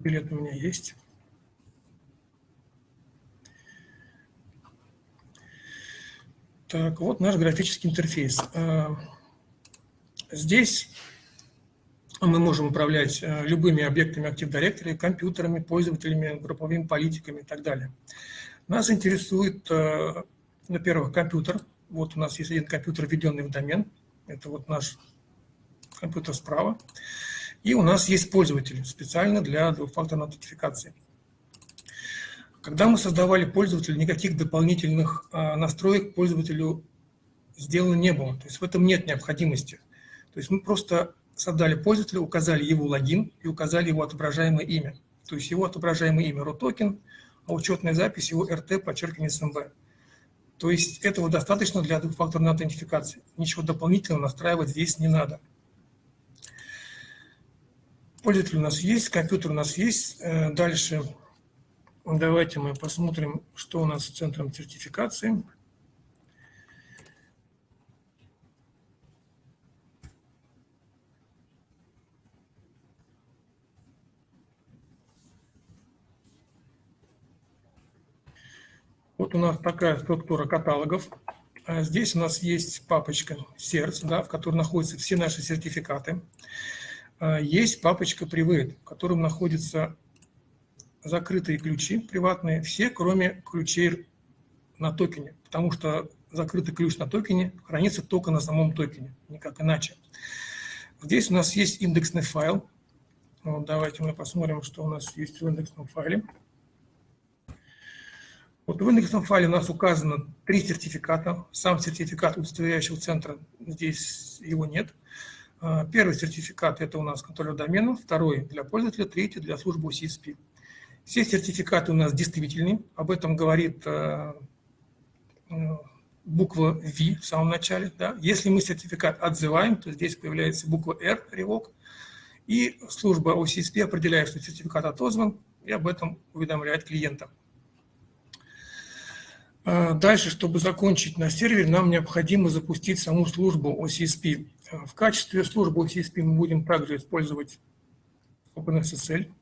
Билет у меня есть. Так, вот наш графический интерфейс. А, здесь мы можем управлять а, любыми объектами Active Directory, компьютерами, пользователями, групповыми политиками и так далее. Нас интересует, а, во-первых, компьютер. Вот у нас есть один компьютер, введенный в домен. Это вот наш компьютер справа. И у нас есть пользователь специально для двухфакторной аутентификации. Когда мы создавали пользователя, никаких дополнительных а, настроек пользователю сделано не было. То есть в этом нет необходимости. То есть мы просто создали пользователя, указали его логин и указали его отображаемое имя. То есть его отображаемое имя RUTOKEN, а учетная запись его RT, подчеркивание SMB. То есть этого достаточно для двухфакторной аутентификации. Ничего дополнительного настраивать здесь не надо. Пользователь у нас есть, компьютер у нас есть. Э, дальше давайте мы посмотрим, что у нас с центром сертификации. Вот у нас такая структура каталогов. А здесь у нас есть папочка сердце, да, в которой находятся все наши сертификаты. А есть папочка Private, в котором находятся закрытые ключи приватные, все, кроме ключей на токене, потому что закрытый ключ на токене хранится только на самом токене, никак иначе. Здесь у нас есть индексный файл. Вот давайте мы посмотрим, что у нас есть в индексном файле. Вот в индексном файле у нас указано три сертификата. Сам сертификат удостоверяющего центра, здесь его нет. А, первый сертификат – это у нас контроллер домена, второй – для пользователя, третий – для службы CSP. Все сертификаты у нас действительны, об этом говорит а, буква V в самом начале. Да? Если мы сертификат отзываем, то здесь появляется буква R, ревок, и служба OCSP определяет, что сертификат отозван, и об этом уведомляет клиента. А, дальше, чтобы закончить на сервере, нам необходимо запустить саму службу OCSP. В качестве службы OCSP мы будем также использовать OpenSSL.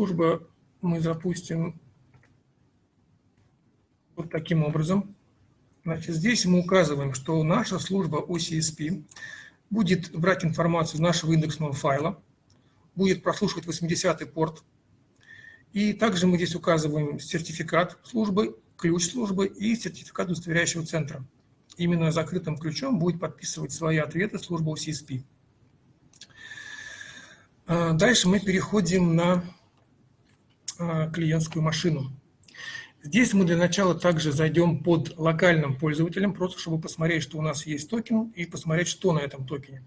Служба мы запустим вот таким образом. Значит, здесь мы указываем, что наша служба OCSP будет брать информацию из нашего индексного файла, будет прослушивать 80-й порт и также мы здесь указываем сертификат службы, ключ службы и сертификат удостоверяющего центра. Именно закрытым ключом будет подписывать свои ответы служба OCSP. А, дальше мы переходим на клиентскую машину. Здесь мы для начала также зайдем под локальным пользователем, просто чтобы посмотреть, что у нас есть токен, и посмотреть, что на этом токене.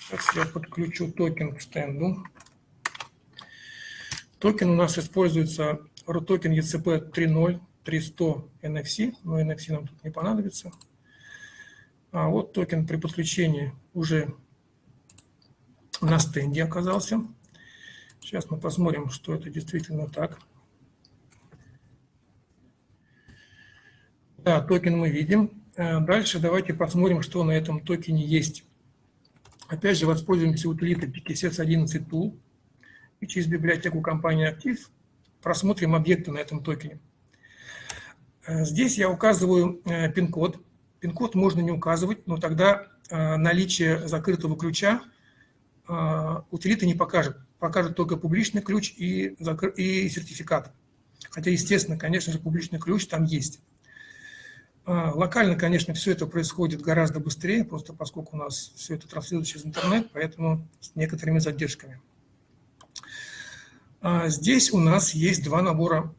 Сейчас я подключу токен к стенду. Токен у нас используется Рутокен ЭЦП 3.0 300 NFC, но NFC нам тут не понадобится. А вот токен при подключении уже на стенде оказался. Сейчас мы посмотрим, что это действительно так. Да, токен мы видим. Э, дальше давайте посмотрим, что на этом токене есть. Опять же, воспользуемся утилитой PKSS 11 Tool и через библиотеку компании Active просмотрим объекты на этом токене. Э, здесь я указываю э, пин-код. Пин-код можно не указывать, но тогда э, наличие закрытого ключа утилита не покажет. Покажет только публичный ключ и, и сертификат. Хотя, естественно, конечно же, публичный ключ там есть. А, локально, конечно, все это происходит гораздо быстрее, просто поскольку у нас все это транслируется через интернет, поэтому с некоторыми задержками. Здесь у нас есть два набора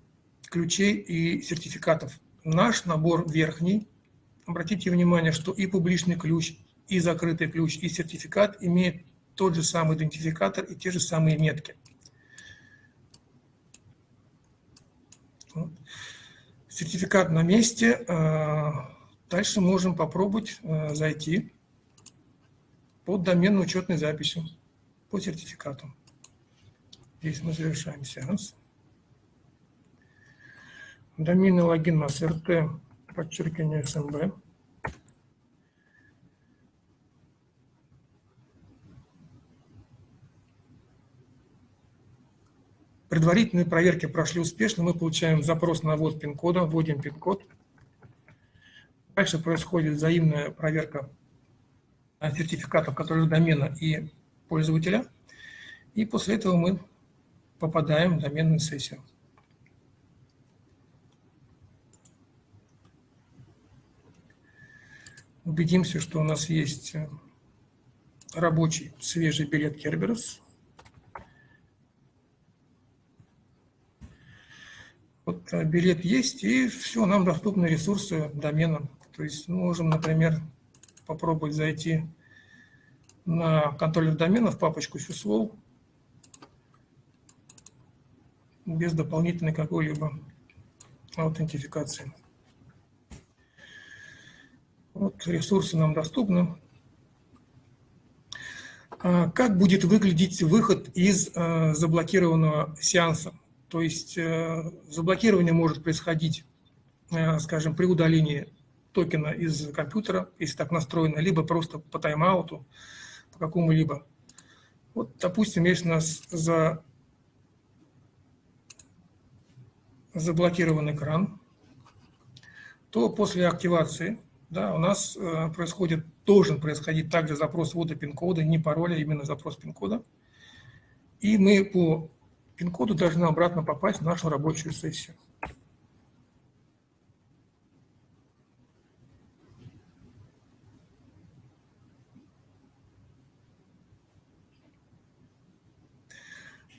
ключей и сертификатов. Наш набор верхний. Обратите внимание, что и публичный ключ, и закрытый ключ, и сертификат имеют тот же самый идентификатор и те же самые метки. Сертификат на месте. Э, дальше можем попробовать э, зайти под доменной учетной записью по сертификату. Здесь мы завершаем сеанс. Доменный логин у нас РТ, подчеркивание СМБ. Предварительные проверки прошли успешно, мы получаем запрос на ввод пин-кода, вводим пин-код. Дальше происходит взаимная проверка сертификатов, которые домена и пользователя. И после этого мы попадаем в доменную сессию. убедимся, что у нас есть э, рабочий свежий билет Kerberos. Вот э, билет есть, и все, нам доступны ресурсы домена. То есть мы можем, например, попробовать зайти на контроллер домена в папочку syslow без дополнительной какой-либо аутентификации. Вот ресурсы нам доступны. А как будет выглядеть выход из э, заблокированного сеанса? То есть э, заблокирование может происходить, э, скажем, при удалении токена из компьютера, если так настроено, либо просто по тайм-ауту, по какому-либо. Вот, допустим, если у нас за заблокирован экран, то после активации да, у нас э, происходит, должен происходить также запрос ввода пин-кода, не пароля, а именно запрос пин-кода. И мы по пин-коду должны обратно попасть в нашу рабочую сессию.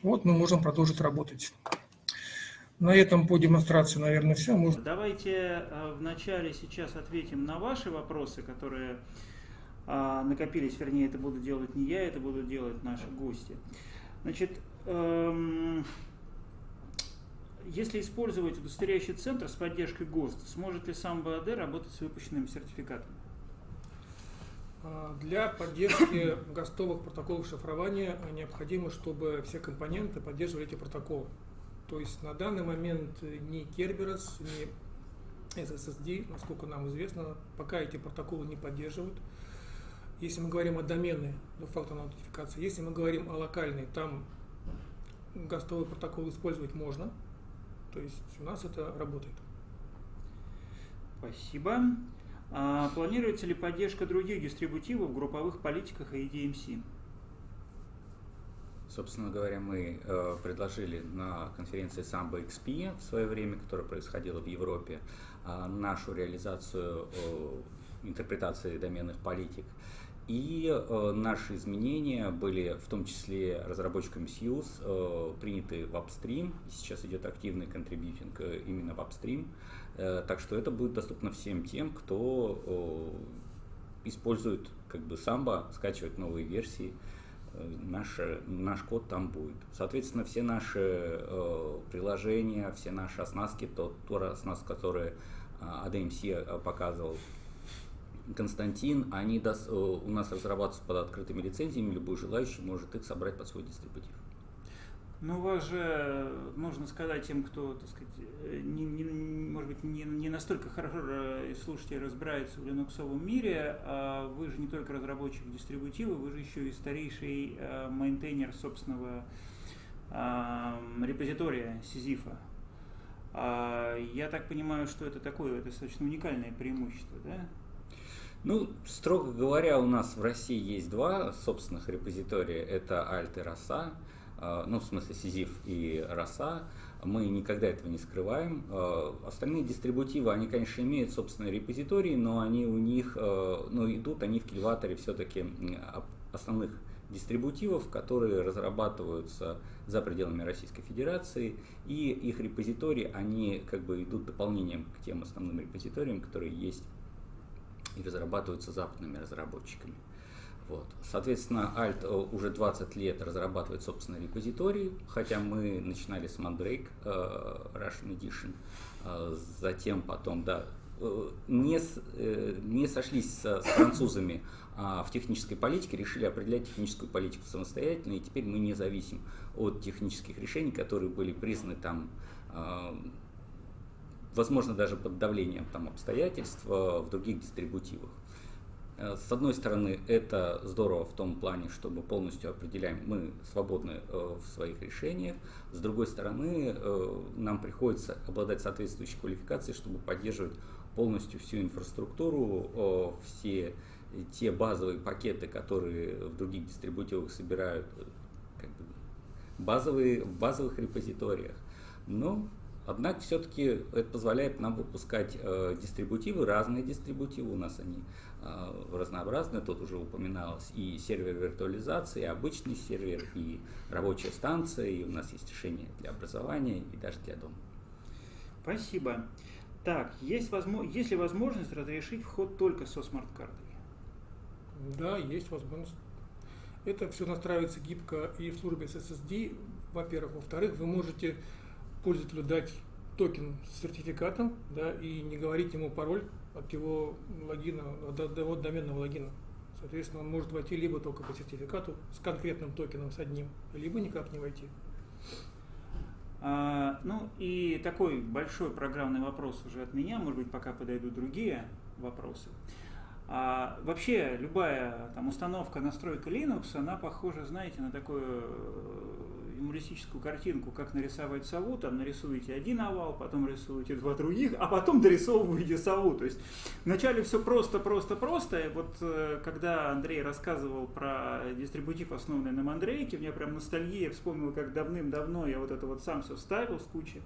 Вот мы можем продолжить работать. На этом по демонстрации, наверное, все. Может... Давайте э, вначале сейчас ответим на ваши вопросы, которые а, накопились, вернее, это буду делать не я, это будут делать наши гости. Значит, эм, если использовать удостоверяющий центр с поддержкой ГОСТ, сможет ли сам БАД работать с выпущенным сертификатом? А, для поддержки ГОСТовых протоколов шифрования необходимо, чтобы все компоненты поддерживали эти протоколы. То есть на данный момент ни Kerberos, ни SSD, насколько нам известно, пока эти протоколы не поддерживают. Если мы говорим о доменной двухфакторной аутентификации, если мы говорим о локальной, там гостовый протокол использовать можно. То есть у нас это работает. Спасибо. А планируется ли поддержка других дистрибутивов в групповых политиках и EDMC? Собственно говоря, мы э, предложили на конференции Samba XP в свое время, которая происходила в Европе, э, нашу реализацию э, интерпретации доменных политик. И э, наши изменения были в том числе разработчиками Suse э, приняты в Upstream. Сейчас идет активный контрибьютинг э, именно в Upstream. Э, так что это будет доступно всем тем, кто э, использует как бы Samba, скачивать новые версии наш, наш код там будет. Соответственно, все наши э, приложения, все наши оснастки, то, то оснастка, которые э, ADMC э, показывал Константин, они даст, э, у нас разрабатываются под открытыми лицензиями, любой желающий может их собрать под свой дистрибутив. Ну, вас же, нужно сказать тем, кто, так сказать, не, не, может быть, не, не настолько хорошо слушайте разбирается в линуксовом мире, а вы же не только разработчик дистрибутива, вы же еще и старейший э, мейнтейнер собственного э, репозитория Сизифа. А, я так понимаю, что это такое, это достаточно уникальное преимущество, да? Ну, строго говоря, у нас в России есть два собственных репозитория. Это Alt и Rosa. А, ну, в смысле Сизиф и Роса, мы никогда этого не скрываем. А, остальные дистрибутивы, они, конечно, имеют собственные репозитории, но они у них, а, ну, идут они в кильваторе все-таки основных дистрибутивов, которые разрабатываются за пределами Российской Федерации, и их репозитории, они как бы идут дополнением к тем основным репозиториям, которые есть и разрабатываются западными разработчиками. Вот. Соответственно, Alt э, уже 20 лет разрабатывает собственный репозиторий, хотя мы начинали с Mandrake uh, Russian Edition, uh, затем потом, да, не, не сошлись с, с французами а в технической политике, решили определять техническую политику самостоятельно, и теперь мы не зависим от технических решений, которые были признаны там, возможно, даже под давлением там, обстоятельств в других дистрибутивах. Э, с одной стороны, это здорово в том плане, что мы полностью определяем, мы свободны э, в своих решениях. С другой стороны, э, нам приходится обладать соответствующей квалификацией, чтобы поддерживать полностью всю инфраструктуру, все те базовые пакеты, которые в других дистрибутивах собирают как бы, базовые, в базовых репозиториях. Но Однако все-таки это позволяет нам выпускать э, дистрибутивы, разные дистрибутивы, у нас они э, разнообразные, тут уже упоминалось и сервер виртуализации, и обычный сервер, и рабочая станция, и у нас есть решения для образования и даже для дома. Спасибо. Так, есть, возможно, есть ли возможность разрешить вход только со смарт-картой? Да, есть возможность. Это все настраивается гибко и в службе SSD, во-первых. Во-вторых, вы можете пользователю дать токен с сертификатом, да, и не говорить ему пароль от его логина, от, от доменного логина. Соответственно, он может войти либо только по сертификату с конкретным токеном, с одним, либо никак не войти. А, ну и такой большой программный вопрос уже от меня, может быть, пока подойдут другие вопросы. А вообще любая там установка, настройка Linux, она похожа, знаете, на такую э, юмористическую картинку, как нарисовать сову, там нарисуете один овал, потом рисуете два других, а потом дорисовываете сову. То есть вначале все просто, просто, просто. И вот э, когда Андрей рассказывал про дистрибутив, основанный на Мандрейке, у меня прям ностальгия, вспомнил, как давным-давно я вот это вот сам все ставил с кучей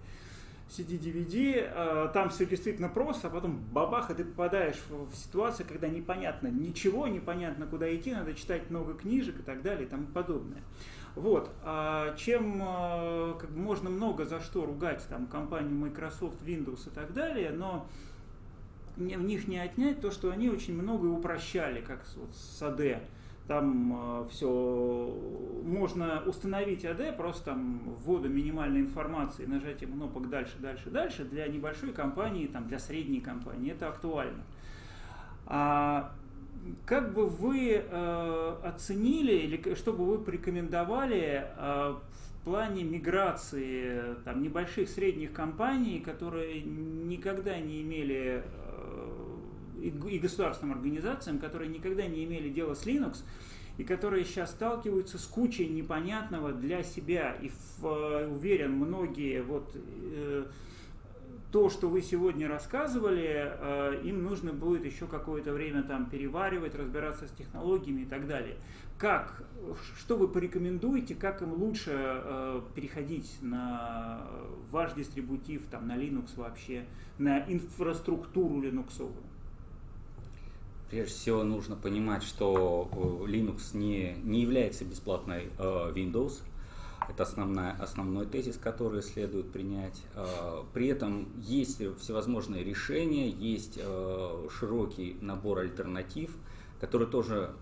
CD-DVD, э, там все действительно просто, а потом бабах, и ты попадаешь в ситуацию, когда непонятно ничего, непонятно куда идти, надо читать много книжек и так далее и тому подобное. Вот. А чем э, как бы, можно много за что ругать там, компанию Microsoft, Windows и так далее, но в них не отнять то, что они очень много упрощали, как вот с AD там э, все можно установить AD, просто там вводу минимальной информации, нажатием кнопок дальше, дальше, дальше. Для небольшой компании, там, для средней компании это актуально. А как бы вы э, оценили или что бы вы порекомендовали э, в плане миграции там, небольших средних компаний, которые никогда не имели и государственным организациям, которые никогда не имели дела с Linux, и которые сейчас сталкиваются с кучей непонятного для себя. И в, э, уверен, многие вот э, то, что вы сегодня рассказывали, э, им нужно будет еще какое-то время там переваривать, разбираться с технологиями и так далее. Как, что вы порекомендуете, как им лучше э, переходить на ваш дистрибутив, там, на Linux вообще, на инфраструктуру линуксовую? Прежде всего нужно понимать, что э, Linux не, не является бесплатной Windows. Это основная, основной тезис, который следует принять. Э, при этом есть всевозможные решения, есть широкий набор альтернатив, который тоже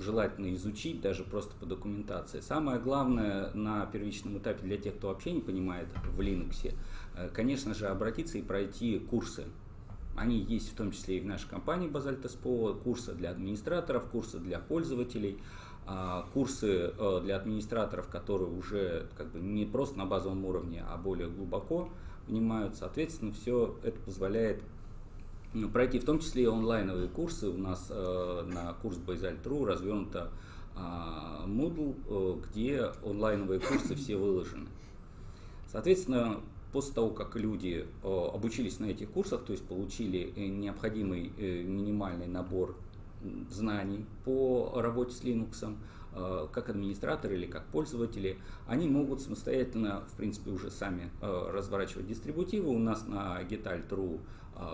желательно изучить, даже просто по документации. Самое главное на первичном этапе для тех, кто вообще не понимает в Linux, конечно же, обратиться и пройти курсы они есть в том числе и в нашей компании Базальт курсы для администраторов, курсы для пользователей, а, курсы э, для администраторов, которые уже как бы не просто на базовом уровне, а более глубоко внимают. Соответственно, все это позволяет ну, пройти в том числе и онлайновые курсы. У нас э, на курс Basalt.ru развернуто а, Moodle, э, где онлайновые курсы все выложены. Соответственно, После того, как люди обучились на этих курсах, то есть получили необходимый минимальный набор знаний по работе с Linux, как администраторы или как пользователи, они могут самостоятельно, в принципе, уже сами разворачивать дистрибутивы. У нас на Getal.ru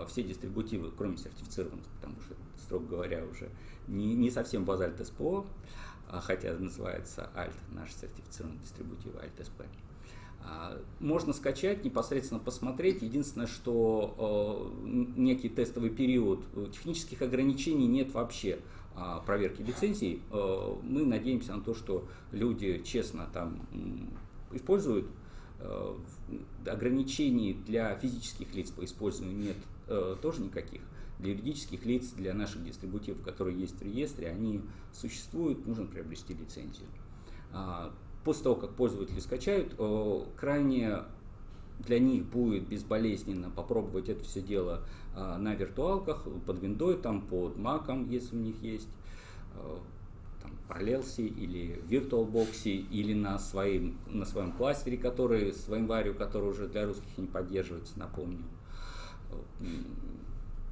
все дистрибутивы, кроме сертифицированных, потому что, строго говоря, уже не, не совсем Basalt SPO, хотя называется Alt, наш сертифицированный дистрибутив Alt SP. А, можно скачать, непосредственно посмотреть. Единственное, что э, некий тестовый период, э, технических ограничений нет вообще а, проверки лицензий. Э, мы надеемся на то, что люди честно там используют. Ограничений для физических лиц по использованию нет тоже никаких. Для юридических лиц, для наших дистрибутивов, которые есть в реестре, они существуют, нужно приобрести лицензию. После того, как пользователи скачают, э, крайне для них будет безболезненно попробовать это все дело э, на виртуалках, под виндой, там, под маком, если у них есть, э, там, Parallels или VirtualBox, или на, своим, на своем кластере, который, своим варию, который уже для русских не поддерживается, напомню.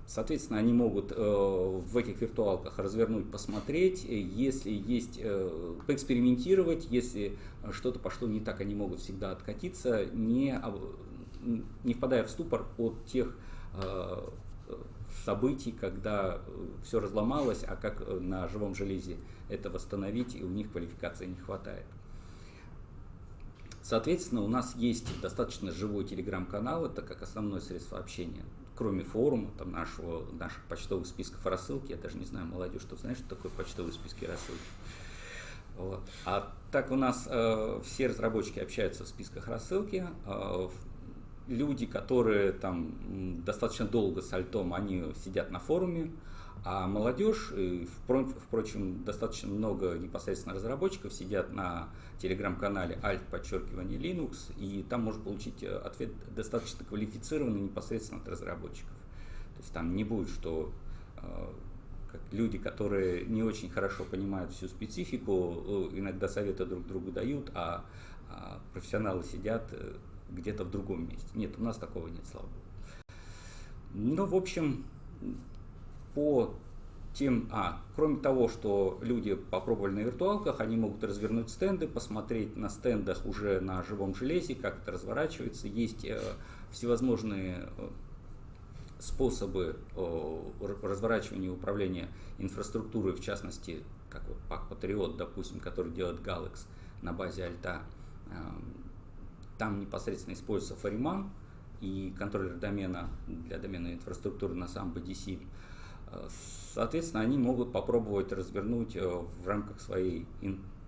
Соответственно, они могут э, в этих виртуалках развернуть, посмотреть, если есть, э, поэкспериментировать, если что-то пошло не так, они могут всегда откатиться, не, не впадая в ступор от тех э, событий, когда все разломалось, а как на живом железе это восстановить, и у них квалификации не хватает. Соответственно, у нас есть достаточно живой телеграм-канал, это как основное средство общения. Кроме форума, там нашего, наших почтовых списков рассылки, я даже не знаю, молодежь, что знаешь, что такое почтовые списки рассылки. Вот. А так у нас э, все разработчики общаются в списках рассылки. Э, люди, которые там достаточно долго с альтом, они сидят на форуме. А молодежь, впрочем, достаточно много непосредственно разработчиков сидят на телеграм-канале alt подчеркивание Linux, и там можно получить э, ответ достаточно квалифицированный непосредственно от разработчиков. То есть там не будет, что э, как люди, которые не очень хорошо понимают всю специфику, э, иногда советы друг другу дают, а, а профессионалы сидят где-то в другом месте. Нет, у нас такого нет, слава богу. Ну, в общем, по тем, а, кроме того, что люди попробовали на виртуалках, они могут развернуть стенды, посмотреть на стендах уже на живом железе, как это разворачивается. Есть э, всевозможные э, способы э, разворачивания и управления инфраструктурой, в частности, как вот Pack Patriot, допустим, который делает Galax на базе Альта. Э, там непосредственно используется Fariman и контроллер домена для доменной инфраструктуры на самом BDC. Соответственно, они могут попробовать развернуть э, в рамках своей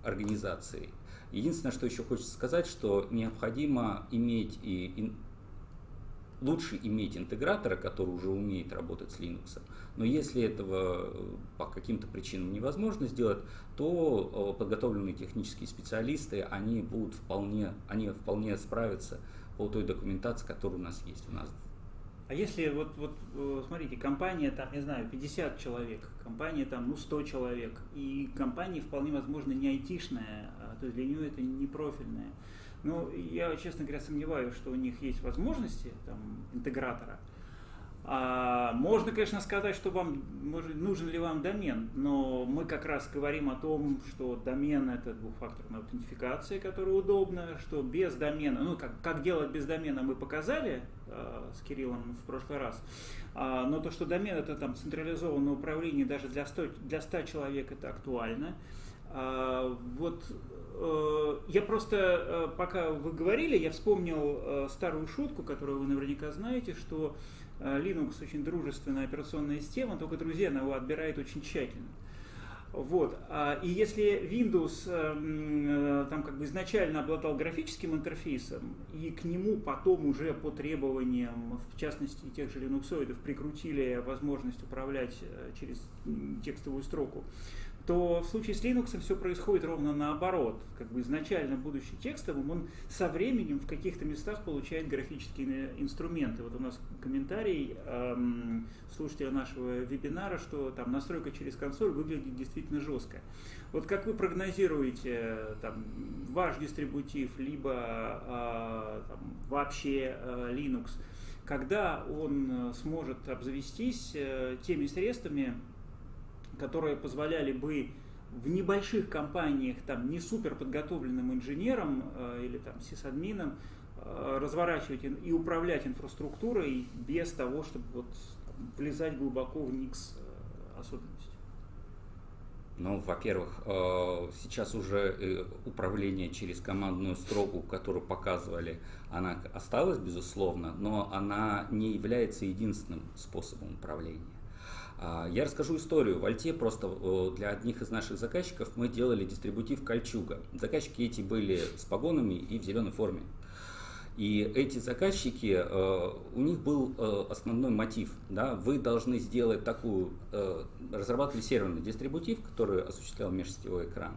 организации. Единственное, что еще хочется сказать, что необходимо иметь и лучше иметь интегратора, который уже умеет работать с Linux. Но если этого э, по каким-то причинам невозможно сделать, то э, подготовленные технические специалисты, они будут вполне, они вполне справятся по той документации, которая у нас есть. У нас а если вот, вот э, смотрите, компания там, не знаю, 50 человек, компания там, ну, 100 человек, и компания вполне возможно не айтишная, а, то есть для нее это не профильная. Но я, честно говоря, сомневаюсь, что у них есть возможности там, интегратора. А, можно, конечно, сказать, что вам может, нужен ли вам домен, но мы как раз говорим о том, что домен это двухфакторная аутентификация, которая удобна, что без домена, ну как, как делать без домена мы показали э, с Кириллом в прошлый раз, а, но то, что домен это там централизованное управление даже для 100, для 100 человек это актуально. А, вот э, я просто, э, пока вы говорили, я вспомнил э, старую шутку, которую вы наверняка знаете, что Linux очень дружественная операционная система, только друзья она его отбирает очень тщательно. Вот. А, и если Windows там как бы изначально обладал графическим интерфейсом, и к нему потом уже по требованиям, в частности тех же линуксоидов, прикрутили возможность управлять через текстовую строку, то в случае с Linux все происходит ровно наоборот. Как бы изначально будучи текстовым, он со временем в каких-то местах получает графические инструменты. Вот у нас комментарий эм, слушателя нашего вебинара, что там настройка через консоль выглядит действительно жестко. Вот как вы прогнозируете там, ваш дистрибутив, либо э, там, вообще э, Linux, когда он э, сможет обзавестись э, теми средствами, которые позволяли бы в небольших компаниях там не супер подготовленным инженерам э, или там сисадминам э, разворачивать и управлять инфраструктурой без того, чтобы вот влезать глубоко в никс э, особенностей. Ну, во-первых, э, сейчас уже э, управление через командную строку, которую показывали, она осталась, безусловно, но она не является единственным способом управления. А, я расскажу историю. В Альте просто для одних из наших заказчиков мы делали дистрибутив Кольчуга. Заказчики эти были с погонами и в зеленой форме. И эти заказчики, э, у них был э, основной мотив. Да, вы должны сделать такую, э, разрабатывали серверный дистрибутив, который осуществлял межсетевой экран.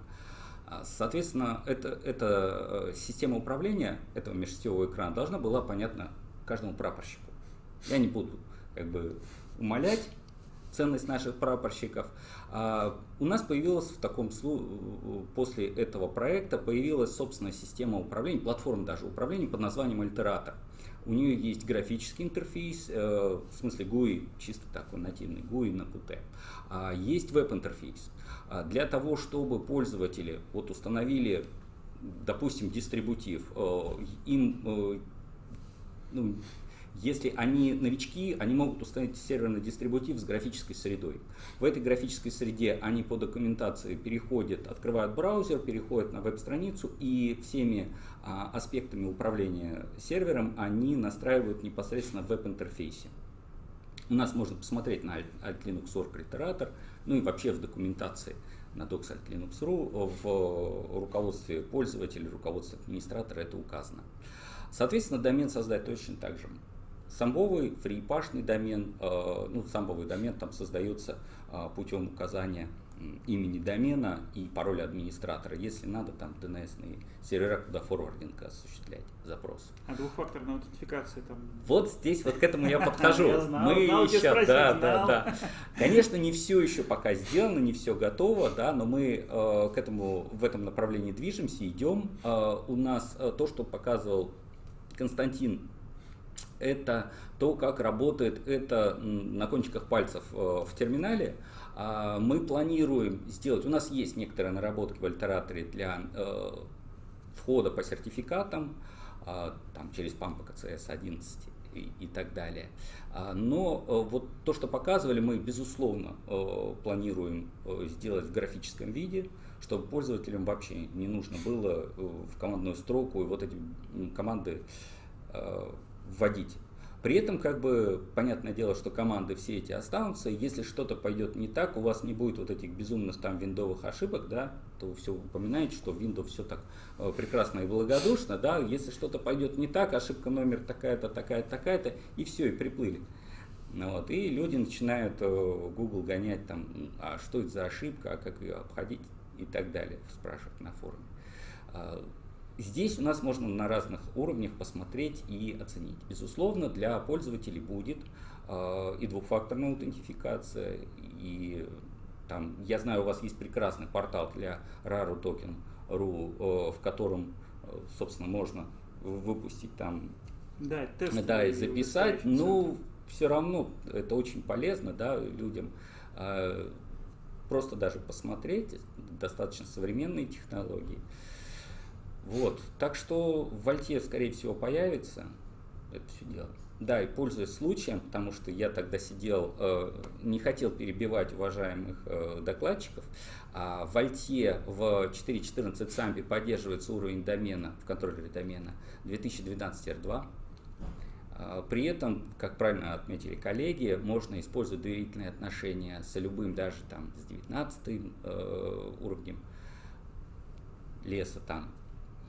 А, соответственно, это, эта система управления этого межсетевого экрана должна была понятна каждому прапорщику. Я не буду как бы умолять, ценность наших прапорщиков. А у нас появилась в таком после этого проекта появилась собственная система управления, платформа даже управления под названием Альтератор. У нее есть графический интерфейс, э, в смысле GUI, чисто такой нативный GUI на Qt. А есть веб-интерфейс. А для того, чтобы пользователи вот установили, допустим, дистрибутив, э, им э, ну, Если они новички, они могут установить серверный дистрибутив с графической средой. В этой графической среде они по документации переходят, открывают браузер, переходят на веб-страницу и всеми а, аспектами управления сервером они настраивают непосредственно в веб-интерфейсе. У нас можно посмотреть на Alt Linux Org Literator, ну и вообще в документации на docs Alt Linux.ru в руководстве пользователя, руководстве администратора это указано. Соответственно, домен создать точно так же. Самбовый фрипашный домен, э, ну, самбовый домен там создается э, путем указания имени домена и пароля администратора, если надо там dns сервера, куда форвардинг осуществлять запрос. А двухфакторная аутентификация там? Вот здесь вот к этому я подхожу. Мы еще, да, да, да. Конечно, не все еще пока сделано, не все готово, да, но мы э, к этому в этом направлении движемся, идем. У нас то, что показывал Константин это то, как работает это на кончиках пальцев э, в терминале. А мы планируем сделать, у нас есть некоторые наработки в альтераторе для э, входа по сертификатам, а, там, через PAMPA CSS 11 и, и так далее. А, но э, вот то, что показывали, мы безусловно планируем сделать в графическом виде, чтобы пользователям вообще не нужно было в командную строку и вот эти команды вводить. При этом, как бы, понятное дело, что команды все эти останутся, если что-то пойдет не так, у вас не будет вот этих безумных там виндовых ошибок, да, то вы все упоминаете, что Windows все так э, прекрасно и благодушно, да, если что-то пойдет не так, ошибка номер такая-то, такая-то, такая-то, и все, и приплыли. Вот, и люди начинают э, Google гонять там, а что это за ошибка, а как ее обходить и так далее, спрашивать на форуме. Здесь у нас можно на разных уровнях посмотреть и оценить. Безусловно, для пользователей будет э, и двухфакторная аутентификация, и там, я знаю, у вас есть прекрасный портал для rarutoken.ru, э, в котором, э, собственно, можно выпустить там, да, тест да и записать, но все равно это очень полезно, да, людям. Э, просто даже посмотреть, достаточно современные технологии. Вот, так что в Вольте, скорее всего, появится это все дело. Да, и пользуясь случаем, потому что я тогда сидел, э, не хотел перебивать уважаемых э, докладчиков, а в Альте в 4.14 самбе поддерживается уровень домена в контроллере домена 2012 R2. А, при этом, как правильно отметили коллеги, можно использовать доверительные отношения с любым, даже там с 19 э, уровнем леса там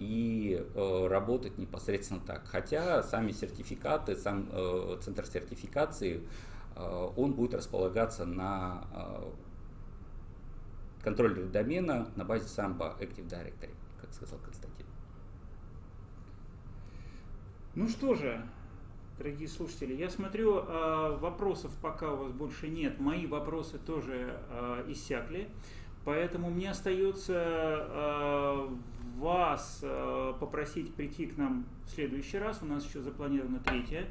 и э, работать непосредственно так. Хотя сами сертификаты, сам э, центр сертификации, э, он будет располагаться на э, контроллере домена на базе Samba Active Directory, как сказал Константин. Ну что же, дорогие слушатели, я смотрю, э, вопросов пока у вас больше нет. Мои вопросы тоже э, иссякли. Поэтому мне остается э, вас э, попросить прийти к нам в следующий раз. У нас еще запланирована третья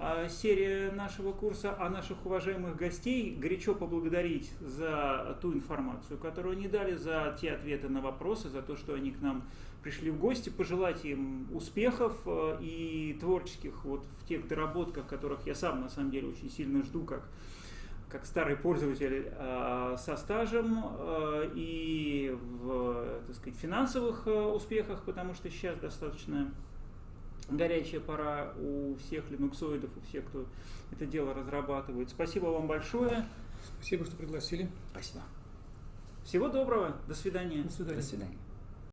э, серия нашего курса, а наших уважаемых гостей горячо поблагодарить за ту информацию, которую они дали, за те ответы на вопросы, за то, что они к нам пришли в гости, пожелать им успехов э, и творческих вот в тех доработках, которых я сам на самом деле очень сильно жду, как как старый пользователь э, со стажем э, и в так сказать, финансовых э, успехах, потому что сейчас достаточно горячая пора у всех линуксоидов, у всех, кто это дело разрабатывает. Спасибо вам большое. Спасибо, что пригласили. Спасибо. Всего доброго. До свидания. До свидания. До свидания.